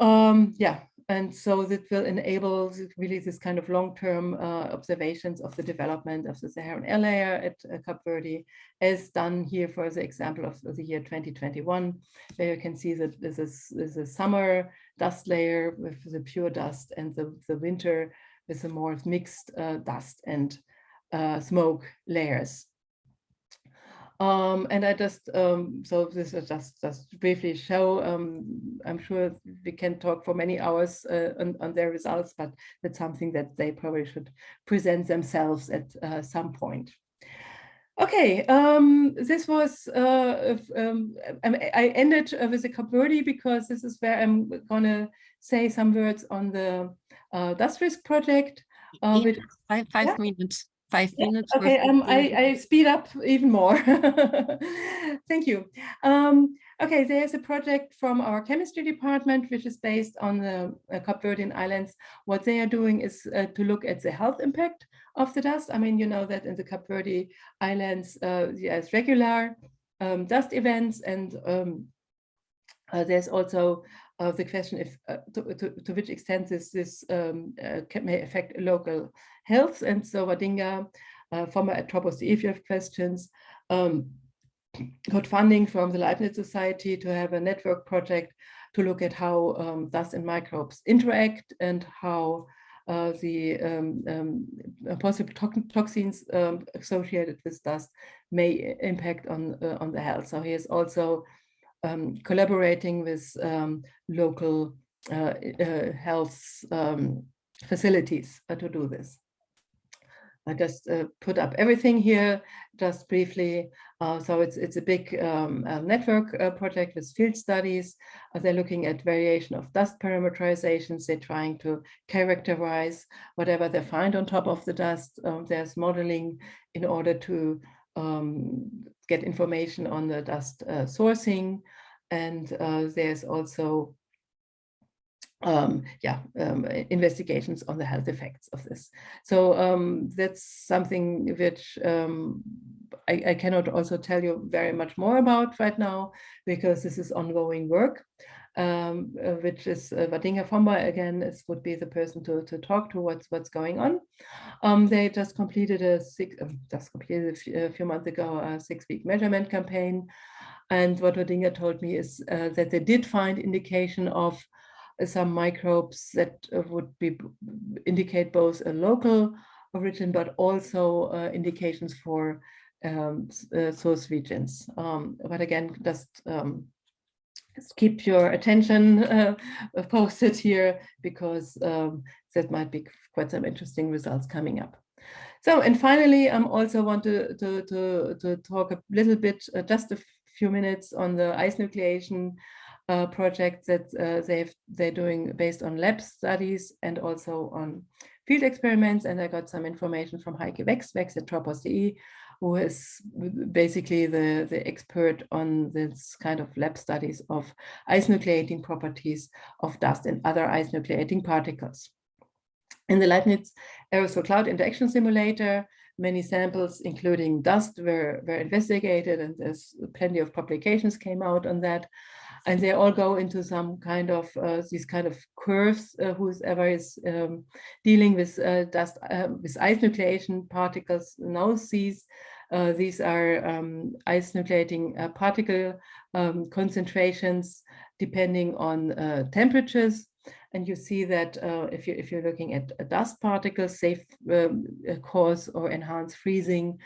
Um, yeah, and so that will enable really this kind of long-term uh, observations of the development of the Saharan air layer at uh, Cape Verde, as done here for the example of the year 2021, where you can see that this is, this is a summer dust layer with the pure dust and the, the winter with the more mixed uh, dust and uh, smoke layers. Um, and I just, um, so this is just, just briefly show, um, I'm sure we can talk for many hours uh, on, on, their results, but that's something that they probably should present themselves at uh, some point. Okay, um, this was, uh, um, I ended uh, with the Cape Verde because this is where I'm gonna say some words on the uh, Dust Risk project. Uh, yeah, five, five yeah. minutes five minutes. Okay, um, I, I speed up even more. Thank you. Um, okay, there's a project from our chemistry department, which is based on the uh, Cape Verdean Islands. What they are doing is uh, to look at the health impact of the dust. I mean, you know that in the Cape Verde Islands, uh, there's regular um, dust events and um, uh, there's also uh, the question if uh, to, to, to, which extent this, this um, uh, may affect local health. And so Wadinga, uh, former at Tropos, if you have questions, um, got funding from the Leibniz Society to have a network project to look at how um, dust and microbes interact and how the um, um, possible to toxins um, associated with dust may impact on uh, on the health. So he is also collaborating with local uh, health facilities to do this. I just uh, put up everything here just briefly. Uh, so it's it's a big um, uh, network project with field studies. they're looking at variation of dust parameterizations. They're trying to characterize whatever they find on top of the dust. Um, there's modeling in order to um, get information on the dust uh, sourcing. And uh, there's also um, yeah, um, investigations on the health effects of this. So um, that's something which um, I, I, cannot also tell you very much more about right now because this is ongoing work, um, uh, which is uh, Wadinga Fomba again would be the person to, to talk to what's what's going on. Um, they just completed a six, just completed a few, a few months ago a six-week measurement campaign. And what Wadinga told me is uh, that they did find indication of some microbes that uh, would be indicate both a local origin, but also uh, indications for um, uh, source regions. Um, but again, just um, keep your attention uh, posted here because um, that might be quite some interesting results coming up. So, and finally, I um, also want to, to, to, to talk a little bit, uh, just a few minutes on the ice nucleation uh, project that uh, they've, they're doing based on lab studies and also on field experiments. And I got some information from Heike Wex, Wex at Tropos.de, who is basically the, the expert on this kind of lab studies of ice nucleating properties of dust and other ice nucleating particles. In the Leibniz aerosol cloud interaction simulator, many samples, including dust, were, were investigated, and there's plenty of publications came out on that and they all go into some kind of uh, these kind of curves uh, whoever is um, dealing with uh, dust uh, with ice nucleation particles now sees uh, these are um, ice nucleating uh, particle um, concentrations depending on temperatures. And you see that if you if you're looking at dust particles safe um, cause or enhance freezing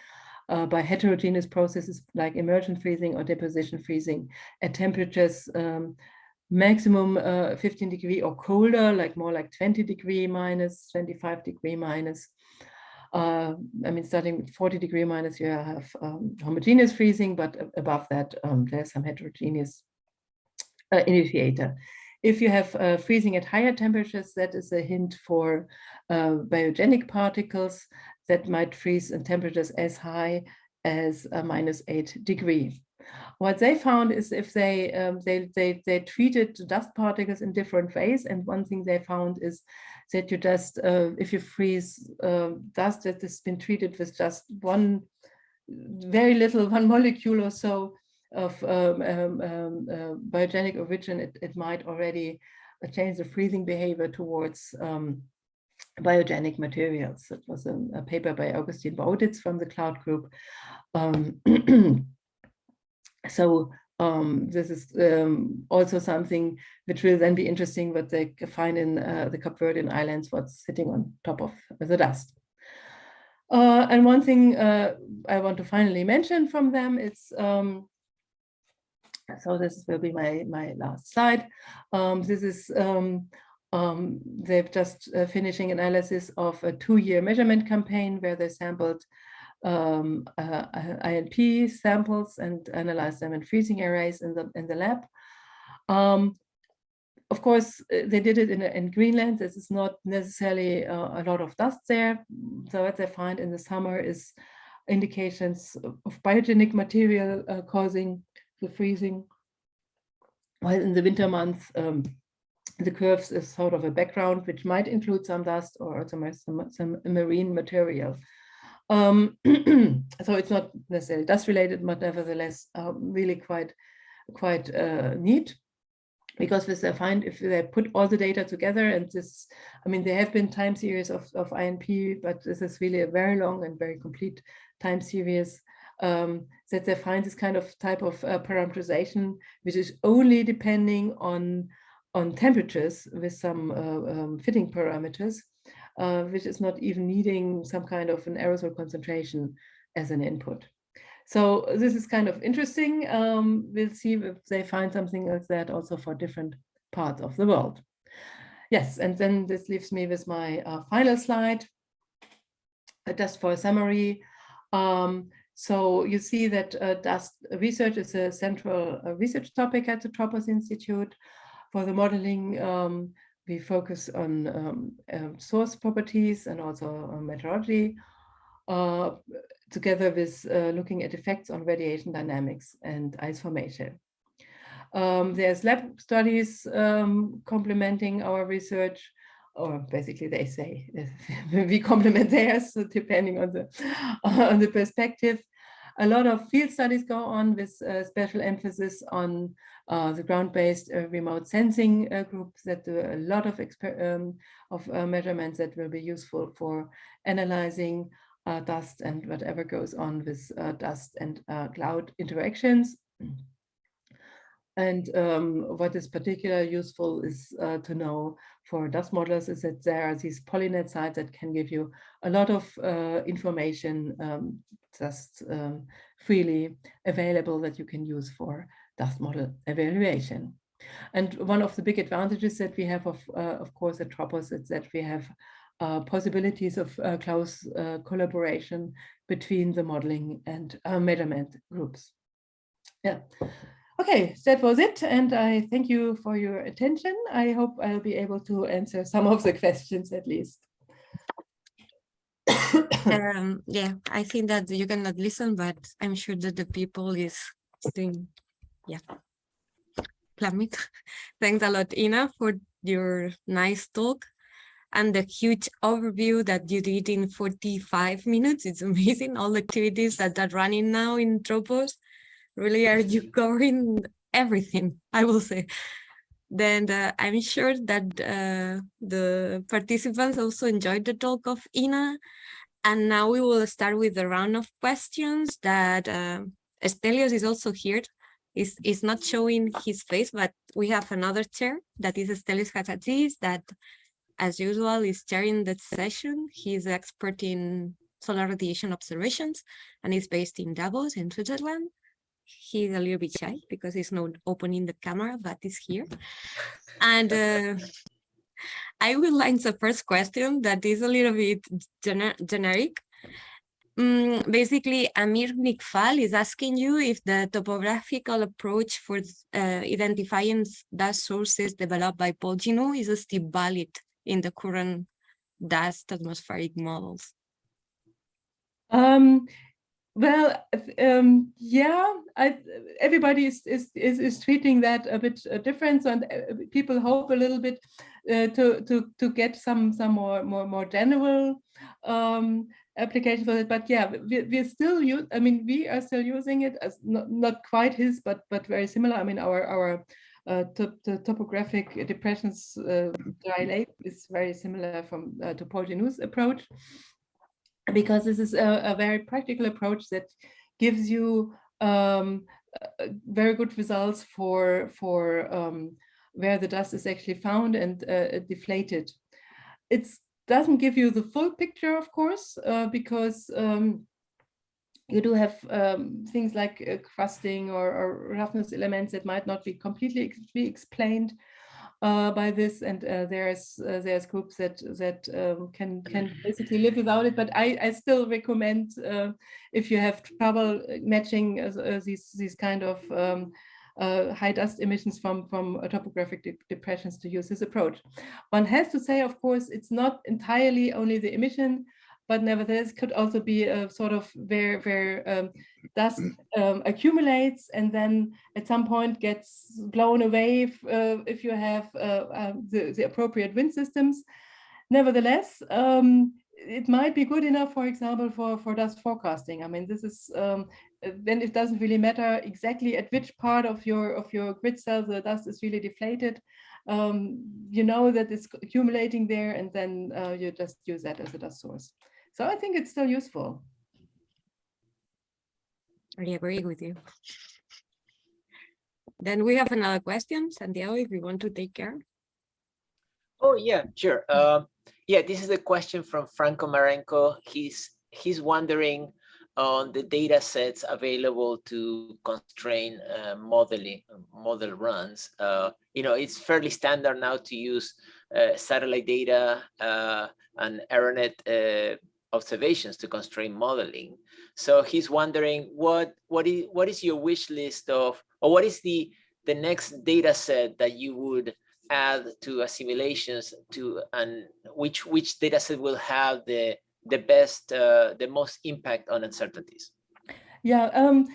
uh, by heterogeneous processes like immersion freezing or deposition freezing at temperatures um, maximum uh, 15 degree or colder, like more like 20 degree minus, 25 degree minus. Uh, I mean, starting with 40 degree minus, you have um, homogeneous freezing, but above that, um, there's some heterogeneous uh, initiator. If you have uh, freezing at higher temperatures, that is a hint for uh, biogenic particles that might freeze in temperatures as high as a minus eight degree. What they found is if they, um, they, they, they treated dust particles in different ways. And one thing they found is that you just, uh, if you freeze uh, dust that has been treated with just one, very little, one molecule or so of um, um, um uh, biogenic origin, it, it might already change the freezing behavior towards um, biogenic materials. It was a, a paper by Augustin Bauditz from the Cloud Group. Um, so um, this is um, also something which will then be interesting what they find in uh, the Cape Verdean Islands, what's sitting on top of the dust. Uh, and one thing uh, I want to finally mention from them it's um, so this will be my, my last slide. Um, this is um, um, they've just uh, finishing analysis of a two-year measurement campaign where they sampled um, uh, INP samples and analyzed them in freezing arrays in the in the lab. Um, of course, uh, they did it in, in Greenland. This is not necessarily uh, a lot of dust there. So what they find in the summer is indications of biogenic material uh, causing the freezing. While in the winter months, um, the curves is sort of a background, which might include some dust or some, some, some marine material. Um, so it's not necessarily dust related, but nevertheless, uh, really quite, quite uh, neat because with they find if they put all the data together and this, I mean, there have been time series of, of INP, but this is really a very long and very complete time series um, that they find this kind of type of uh, parameterization, which is only depending on on temperatures with some uh, um, fitting parameters, uh, which is not even needing some kind of an aerosol concentration as an input. So this is kind of interesting. Um, we'll see if they find something like that also for different parts of the world. Yes, and then this leaves me with my uh, final slide, uh, just for a summary. Um, so you see that uh, dust research is a central uh, research topic at the Tropos Institute. For the modeling, um, we focus on um, uh, source properties and also meteorology. uh, together with uh, looking at effects on radiation dynamics and ice formation. Um, there's lab studies um, complementing our research, or basically they say we complement theirs, depending on the on the perspective. A lot of field studies go on with uh, special emphasis on uh, the ground-based uh, remote sensing groups that do a lot of um, of measurements that will be useful for analyzing dust and whatever goes on with dust and cloud interactions. And um, what is particularly useful is uh, to know for dust models is that there are these PollyNET sites that can give you a lot of uh, information um, just um, freely available that you can use for dust model evaluation. And one of the big advantages that we have, of, uh, of course, at Tropos is that we have uh, possibilities of uh, close uh, collaboration between the modeling and measurement groups. Yeah. Okay, that was it. And I thank you for your attention. I hope I'll be able to answer some of the questions at least. um, yeah, I think that you cannot listen, but I'm sure that the people is doing, yeah. Thanks a lot, Ina, for your nice talk and the huge overview that you did in 45 minutes. It's amazing, all the activities that are running now in Tropos really are you covering everything, I will say. Then uh, I'm sure that uh, the participants also enjoyed the talk of Ina. And now we will start with the round of questions that uh, Stelios is also here. Is is not showing his face, but we have another chair that is Stelios Kazadzis that, as usual, is chairing the session. He's expert in solar radiation observations and is based in Davos in Switzerland he's a little bit shy because he's not opening the camera, but he's here. And uh, I will answer the first question that is a little bit gener generic. Um, basically, Amir Nikfal is asking you if the topographical approach for uh, identifying dust sources developed by Paul Ginoux is still valid in the current dust atmospheric models. Um, well, um, yeah, I, everybody is, is, is, is, treating that a bit uh, different, and uh, people hope a little bit uh, to to to get some some more more more general um, application for it. But yeah, we, we're still use. I mean, we are still using it as not not quite his, but but very similar. I mean, our our uh, to, to topographic depressions uh, dry lake is very similar from uh, to Paul Ginoux's approach because this is a, a very practical approach that gives you um, very good results for for um, where the dust is actually found and uh, deflated. It doesn't give you the full picture, of course, uh, because um, you do have um, things like uh, crusting or, or, roughness elements that might not be completely ex be explained uh, by this, and uh, there's uh, there's groups that that um, can can basically live without it. But I I still recommend uh, if you have trouble matching uh, these these kind of um, uh, high dust emissions from from topographic de depressions to use this approach. One has to say, of course, it's not entirely only the emission but nevertheless could also be a sort of where where um, dust um, accumulates and then at some point gets blown away if, uh, if you have uh, uh, the, the appropriate wind systems. Nevertheless, um, it might be good enough, for example, for, for dust forecasting. I mean, this is um, then it doesn't really matter exactly at which part of your of your grid cell the dust is really deflated. Um, you know that it's accumulating there, and then uh, you just use that as a dust source. So I think it's still useful. I agree with you. Then we have another question, Santiago, if you want to take care. Oh, yeah, sure. Uh, yeah, this is a question from Franco Marenco. He's he's wondering on the data sets available to constrain uh, modeling model runs. Uh, you know, it's fairly standard now to use uh, satellite data uh, and AeroNet uh, observations to constrain modeling. So he's wondering what what is what is your wish list of or what is the the next data set that you would add to assimilations to and which which data set will have the the best, uh, the most impact on uncertainties? Yeah, um,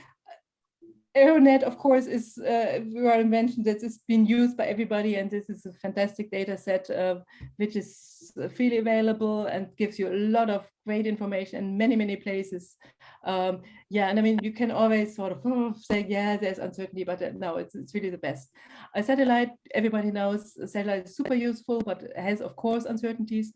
AeroNet, of course, is uh, we already mentioned that it's been used by everybody, and this is a fantastic data set uh, which is freely available and gives you a lot of great information in many, many places. Um, yeah, and I mean, you can always sort of oh, say, yeah, there's uncertainty, but uh, no, it's, it's really the best. A satellite, everybody knows, a satellite is super useful, but has, of course, uncertainties.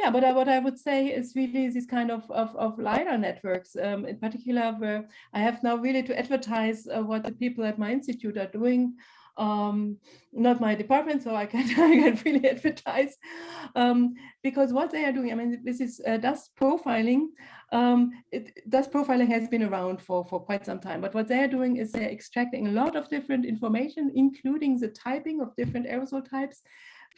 Yeah, but I, what I would say is really these kind of, of, of LiDAR networks, um, in particular, where I have now really to advertise uh, what the people at my institute are doing. Um, not my department, so I can, I can really advertise um, because what they are doing, I mean, this is uh, dust profiling. Um, it, dust profiling has been around for, for quite some time, but what they're doing is they're extracting a lot of different information, including the typing of different aerosol types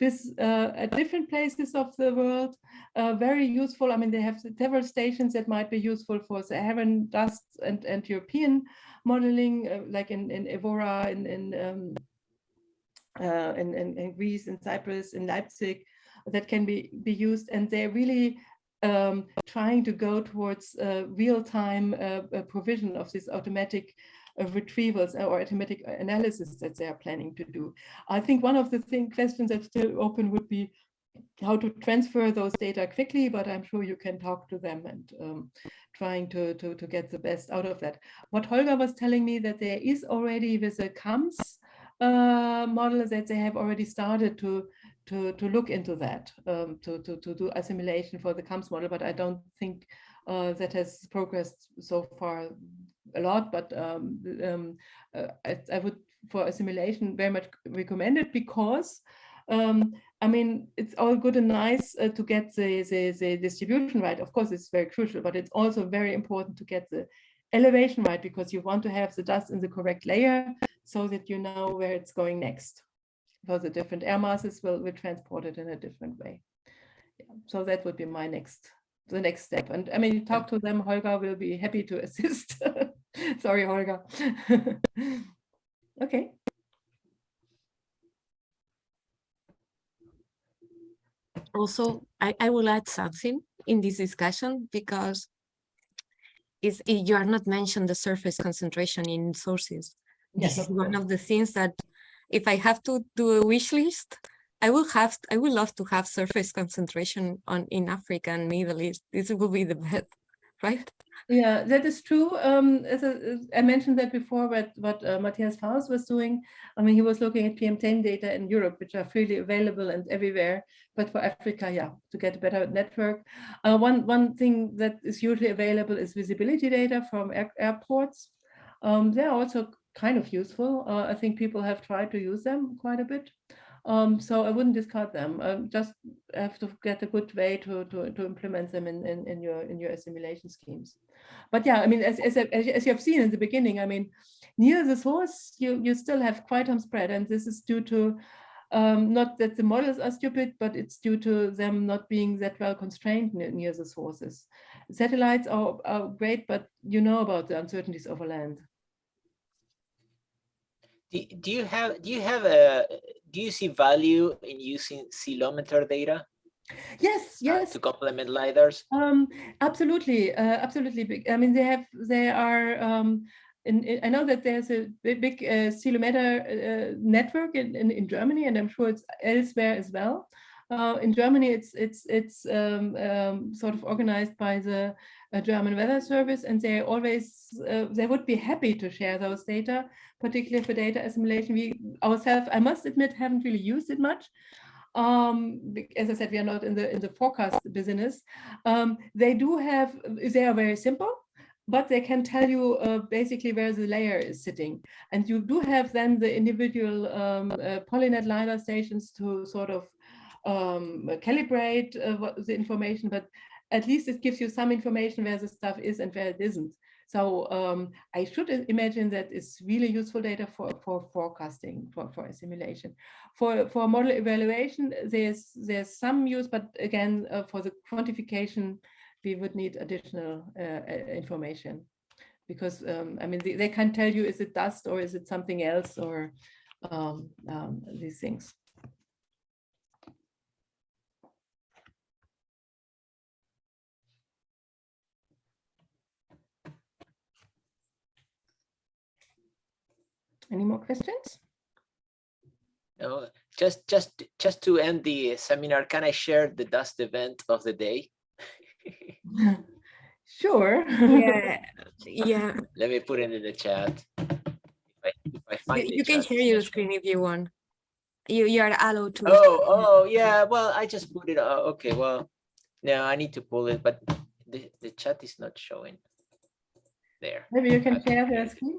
with uh, at different places of the world, uh, very useful. I mean, they have several stations that might be useful for Saharan dust and, and European modeling, uh, like in, in Evora, in, in, um, uh, in, in, in, Greece, in Cyprus, in Leipzig, that can be, be used. And they're really um, trying to go towards uh, real-time uh, provision of this automatic retrievals or automatic analysis that they are planning to do. I think one of the thing, questions that's still open would be how to transfer those data quickly, but I'm sure you can talk to them and um, trying to, to, to get the best out of that. What Holger was telling me that there is already with the CAMS uh, model that they have already started to to to look into that um, to, to to do assimilation for the CAMS model, but I don't think uh, that has progressed so far a lot, but um, um, uh, I, I, would for assimilation very much recommend it because um, I mean, it's all good and nice uh, to get the, the, the, distribution right. Of course, it's very crucial, but it's also very important to get the elevation right because you want to have the dust in the correct layer so that you know where it's going next. For the different air masses will, will transport it in a different way. Yeah. So that would be my next the next step. And I mean, talk to them, Holger will be happy to assist. Sorry, Holger. okay. Also, I, I will add something in this discussion because is you are not mentioned the surface concentration in sources. Yes, this is one of the things that if I have to do a wish list, I will have, I would love to have surface concentration on in Africa and Middle East. This will be the best, right? Yeah, that is true. Um, as, as I mentioned that before, what, what uh, Matthias Faust was doing. I mean, he was looking at PM10 data in Europe, which are freely available and everywhere. But for Africa, yeah, to get a better network. Uh, one, one thing that is usually available is visibility data from air, airports. Um, they're also kind of useful. Uh, I think people have tried to use them quite a bit. Um, so I wouldn't discard them. Um, just have to get a good way to to, to implement them in, in, in your in your assimilation schemes. But yeah, I mean, as as, as you have seen in the beginning, I mean, near the source, you you still have quite some spread, and this is due to um, not that the models are stupid, but it's due to them not being that well constrained near, near the sources. Satellites are, are great, but you know about the uncertainties over land. Do, do you have do you have a do you see value in using ceilometer data? Yes, yes. Uh, to complement lidars. Um, absolutely, uh, absolutely. I mean, they have they are. Um, in, I know that there's a big, big uh, uh, network in, in, in Germany, and I'm sure it's elsewhere as well. Uh, in Germany, it's it's it's um, um, sort of organized by the uh, German Weather Service, and they always uh, they would be happy to share those data, particularly for data assimilation. We ourselves, I must admit, haven't really used it much. Um, as I said, we are not in the in the forecast business. Um, they do have they are very simple but they can tell you uh, basically where the layer is sitting. And you do have then the individual um, uh, PollyNET LiDAR stations to sort of um, calibrate uh, the information, but at least it gives you some information where the stuff is and where it isn't. So um, I should imagine that it's really useful data for, for forecasting, for, for assimilation. For, for model evaluation, there's, there's some use, but again, uh, for the quantification, we would need additional uh, information because um, I mean, they, they can tell you, is it dust or is it something else or um, um these things. Any more questions? No, just just just to end the seminar, can I share the dust event of the day? Sure. Yeah, yeah. Let me put it in the chat. If I, if I You, find the you can share your screen if you want. You you are allowed to. Oh, oh, yeah, well, I just put it, uh, okay, well, no, I need to pull it, but the, the chat is not showing. There, Maybe you can Okay. share the screen.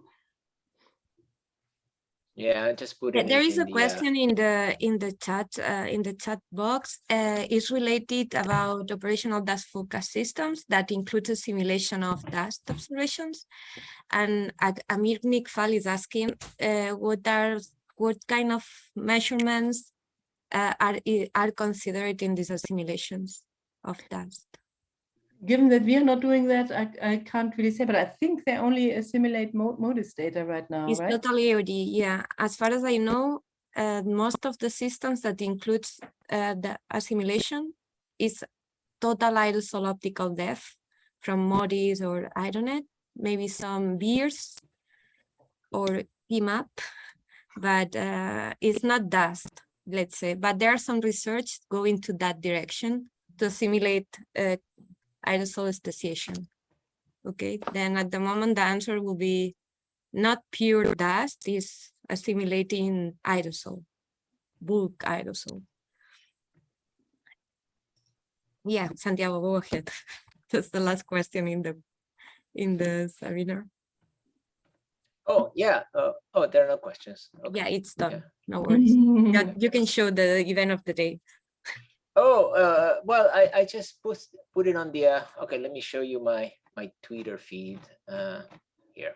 Yeah, I just put there in- a the, uh, question in the in the chat uh, in the chat box. Uh, is related about operational dust forecast systems that includes a simulation of dust observations. And Amir Nikfal is asking uh, what are what kind of measurements uh, are are considered in these simulations of dust. Given that we are not doing that, I, I can't really say, but I think they only assimilate mo- MODIS data right now, It's right? totally OD, yeah. As far as I know, uh, most of the systems that includes uh, the assimilation is total aerosol optical depth from MODIS or AERONET, maybe some VIIRS or PMAP, but uh, it's not dust, let's say. But there are some research going to that direction to simulate uh, aerosol speciation. Okay, then at the moment, the answer will be not pure dust, is assimilating aerosol, bulk aerosol. Yeah, Santiago, go ahead. That's the last question in the in the seminar. Oh, yeah, uh, oh, there are no questions. Yeah, it's done. yeah. No worries. Yeah, you can show the event of the day. Oh, uh, well, I, I just put, put it on the, uh, okay, let me show you my, my Twitter feed, uh, here.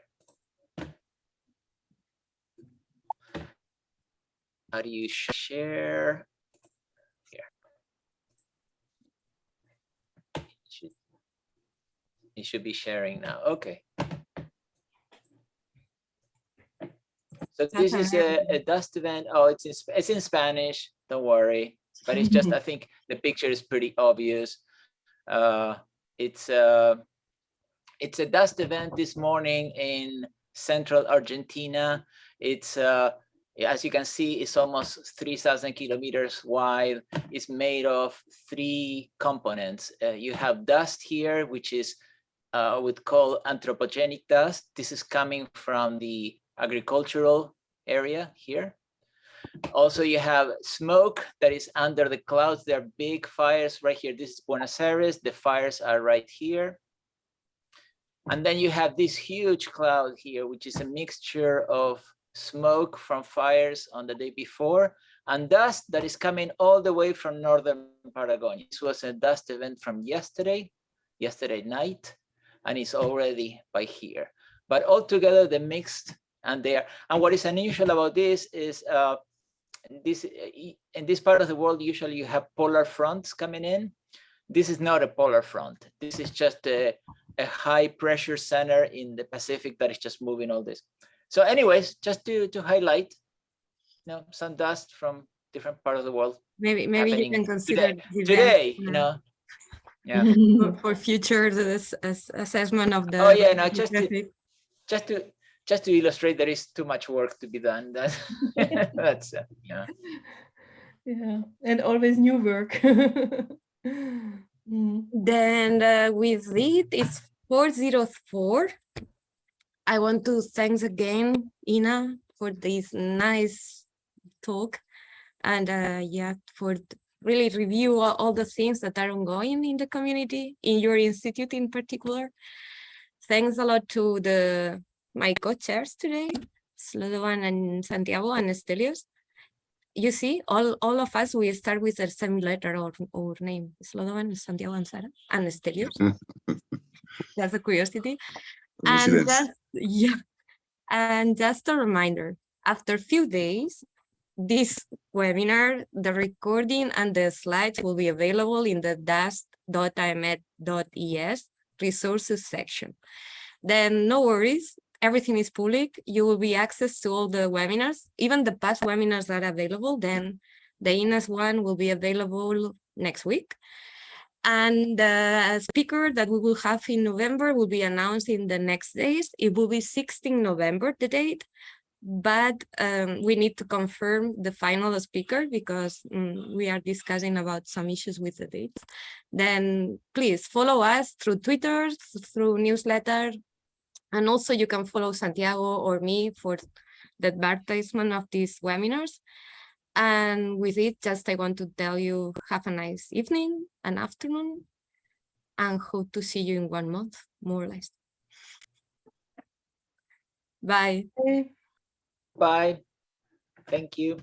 How do you share? Here. It should- It should be sharing now, okay. So this is a, a dust event, oh, it's in, it's in Spanish, don't worry but it's just I think the picture is pretty obvious. Uh, it's a it's a dust event this morning in central Argentina. It's uh, as you can see, it's almost 3,000 kilometers wide. It's made of three components. Uh, you have dust here, which is uh, would call anthropogenic dust. This is coming from the agricultural area here. Also, you have smoke that is under the clouds. There are big fires right here. This is Buenos Aires. The fires are right here. And then you have this huge cloud here, which is a mixture of smoke from fires on the day before and dust that is coming all the way from northern Patagonia. This was a dust event from yesterday, yesterday night, and it's already by here. But altogether, the mixed and there. And what is unusual about this is uh, this in this part of the world, usually you have polar fronts coming in. This is not a polar front. This is just a, a high pressure center in the Pacific that is just moving all this. So anyways, just to, to highlight, you know, some dust from different part of the world Maybe maybe you can consider today, today, you know. Yeah, for, for future this, assessment of the. Oh, yeah, no, just to- just to just to illustrate there is too much work to be done. That's that's uh, yeah. Yeah, and always new work. Mm. Then uh, with it, it's 404. I want to thanks again, Ina, for this nice talk. And uh, yeah, for really review all, all the things that are ongoing in the community, in your institute in particular. Thanks a lot to the my co-chairs today, Slobodan and Santiago and Estelios. You see, all, all of us, we start with a same letter or, or name, Slobodan, Santiago and Sara, and Estelios. That's a curiosity. And just, yeah, and just a reminder, after a few days, this webinar, the recording and the slides will be available in the dust.aemet.es resources section. Then no worries, everything is public. You will be access to all the webinars, even the past webinars are available. Then the Ina's one will be available next week. And the speaker that we will have in November will be announced in the next days. It will be 16 November, the date. but um, we need to confirm the final speaker because mm, we are discussing about some issues with the dates. Then please follow us through Twitter, through newsletter, and also you can follow Santiago or me for the advertisement of these webinars. And with it, just I want to tell you, have a nice evening and afternoon, and hope to see you in one month, more or less. Bye. Bye. Thank you.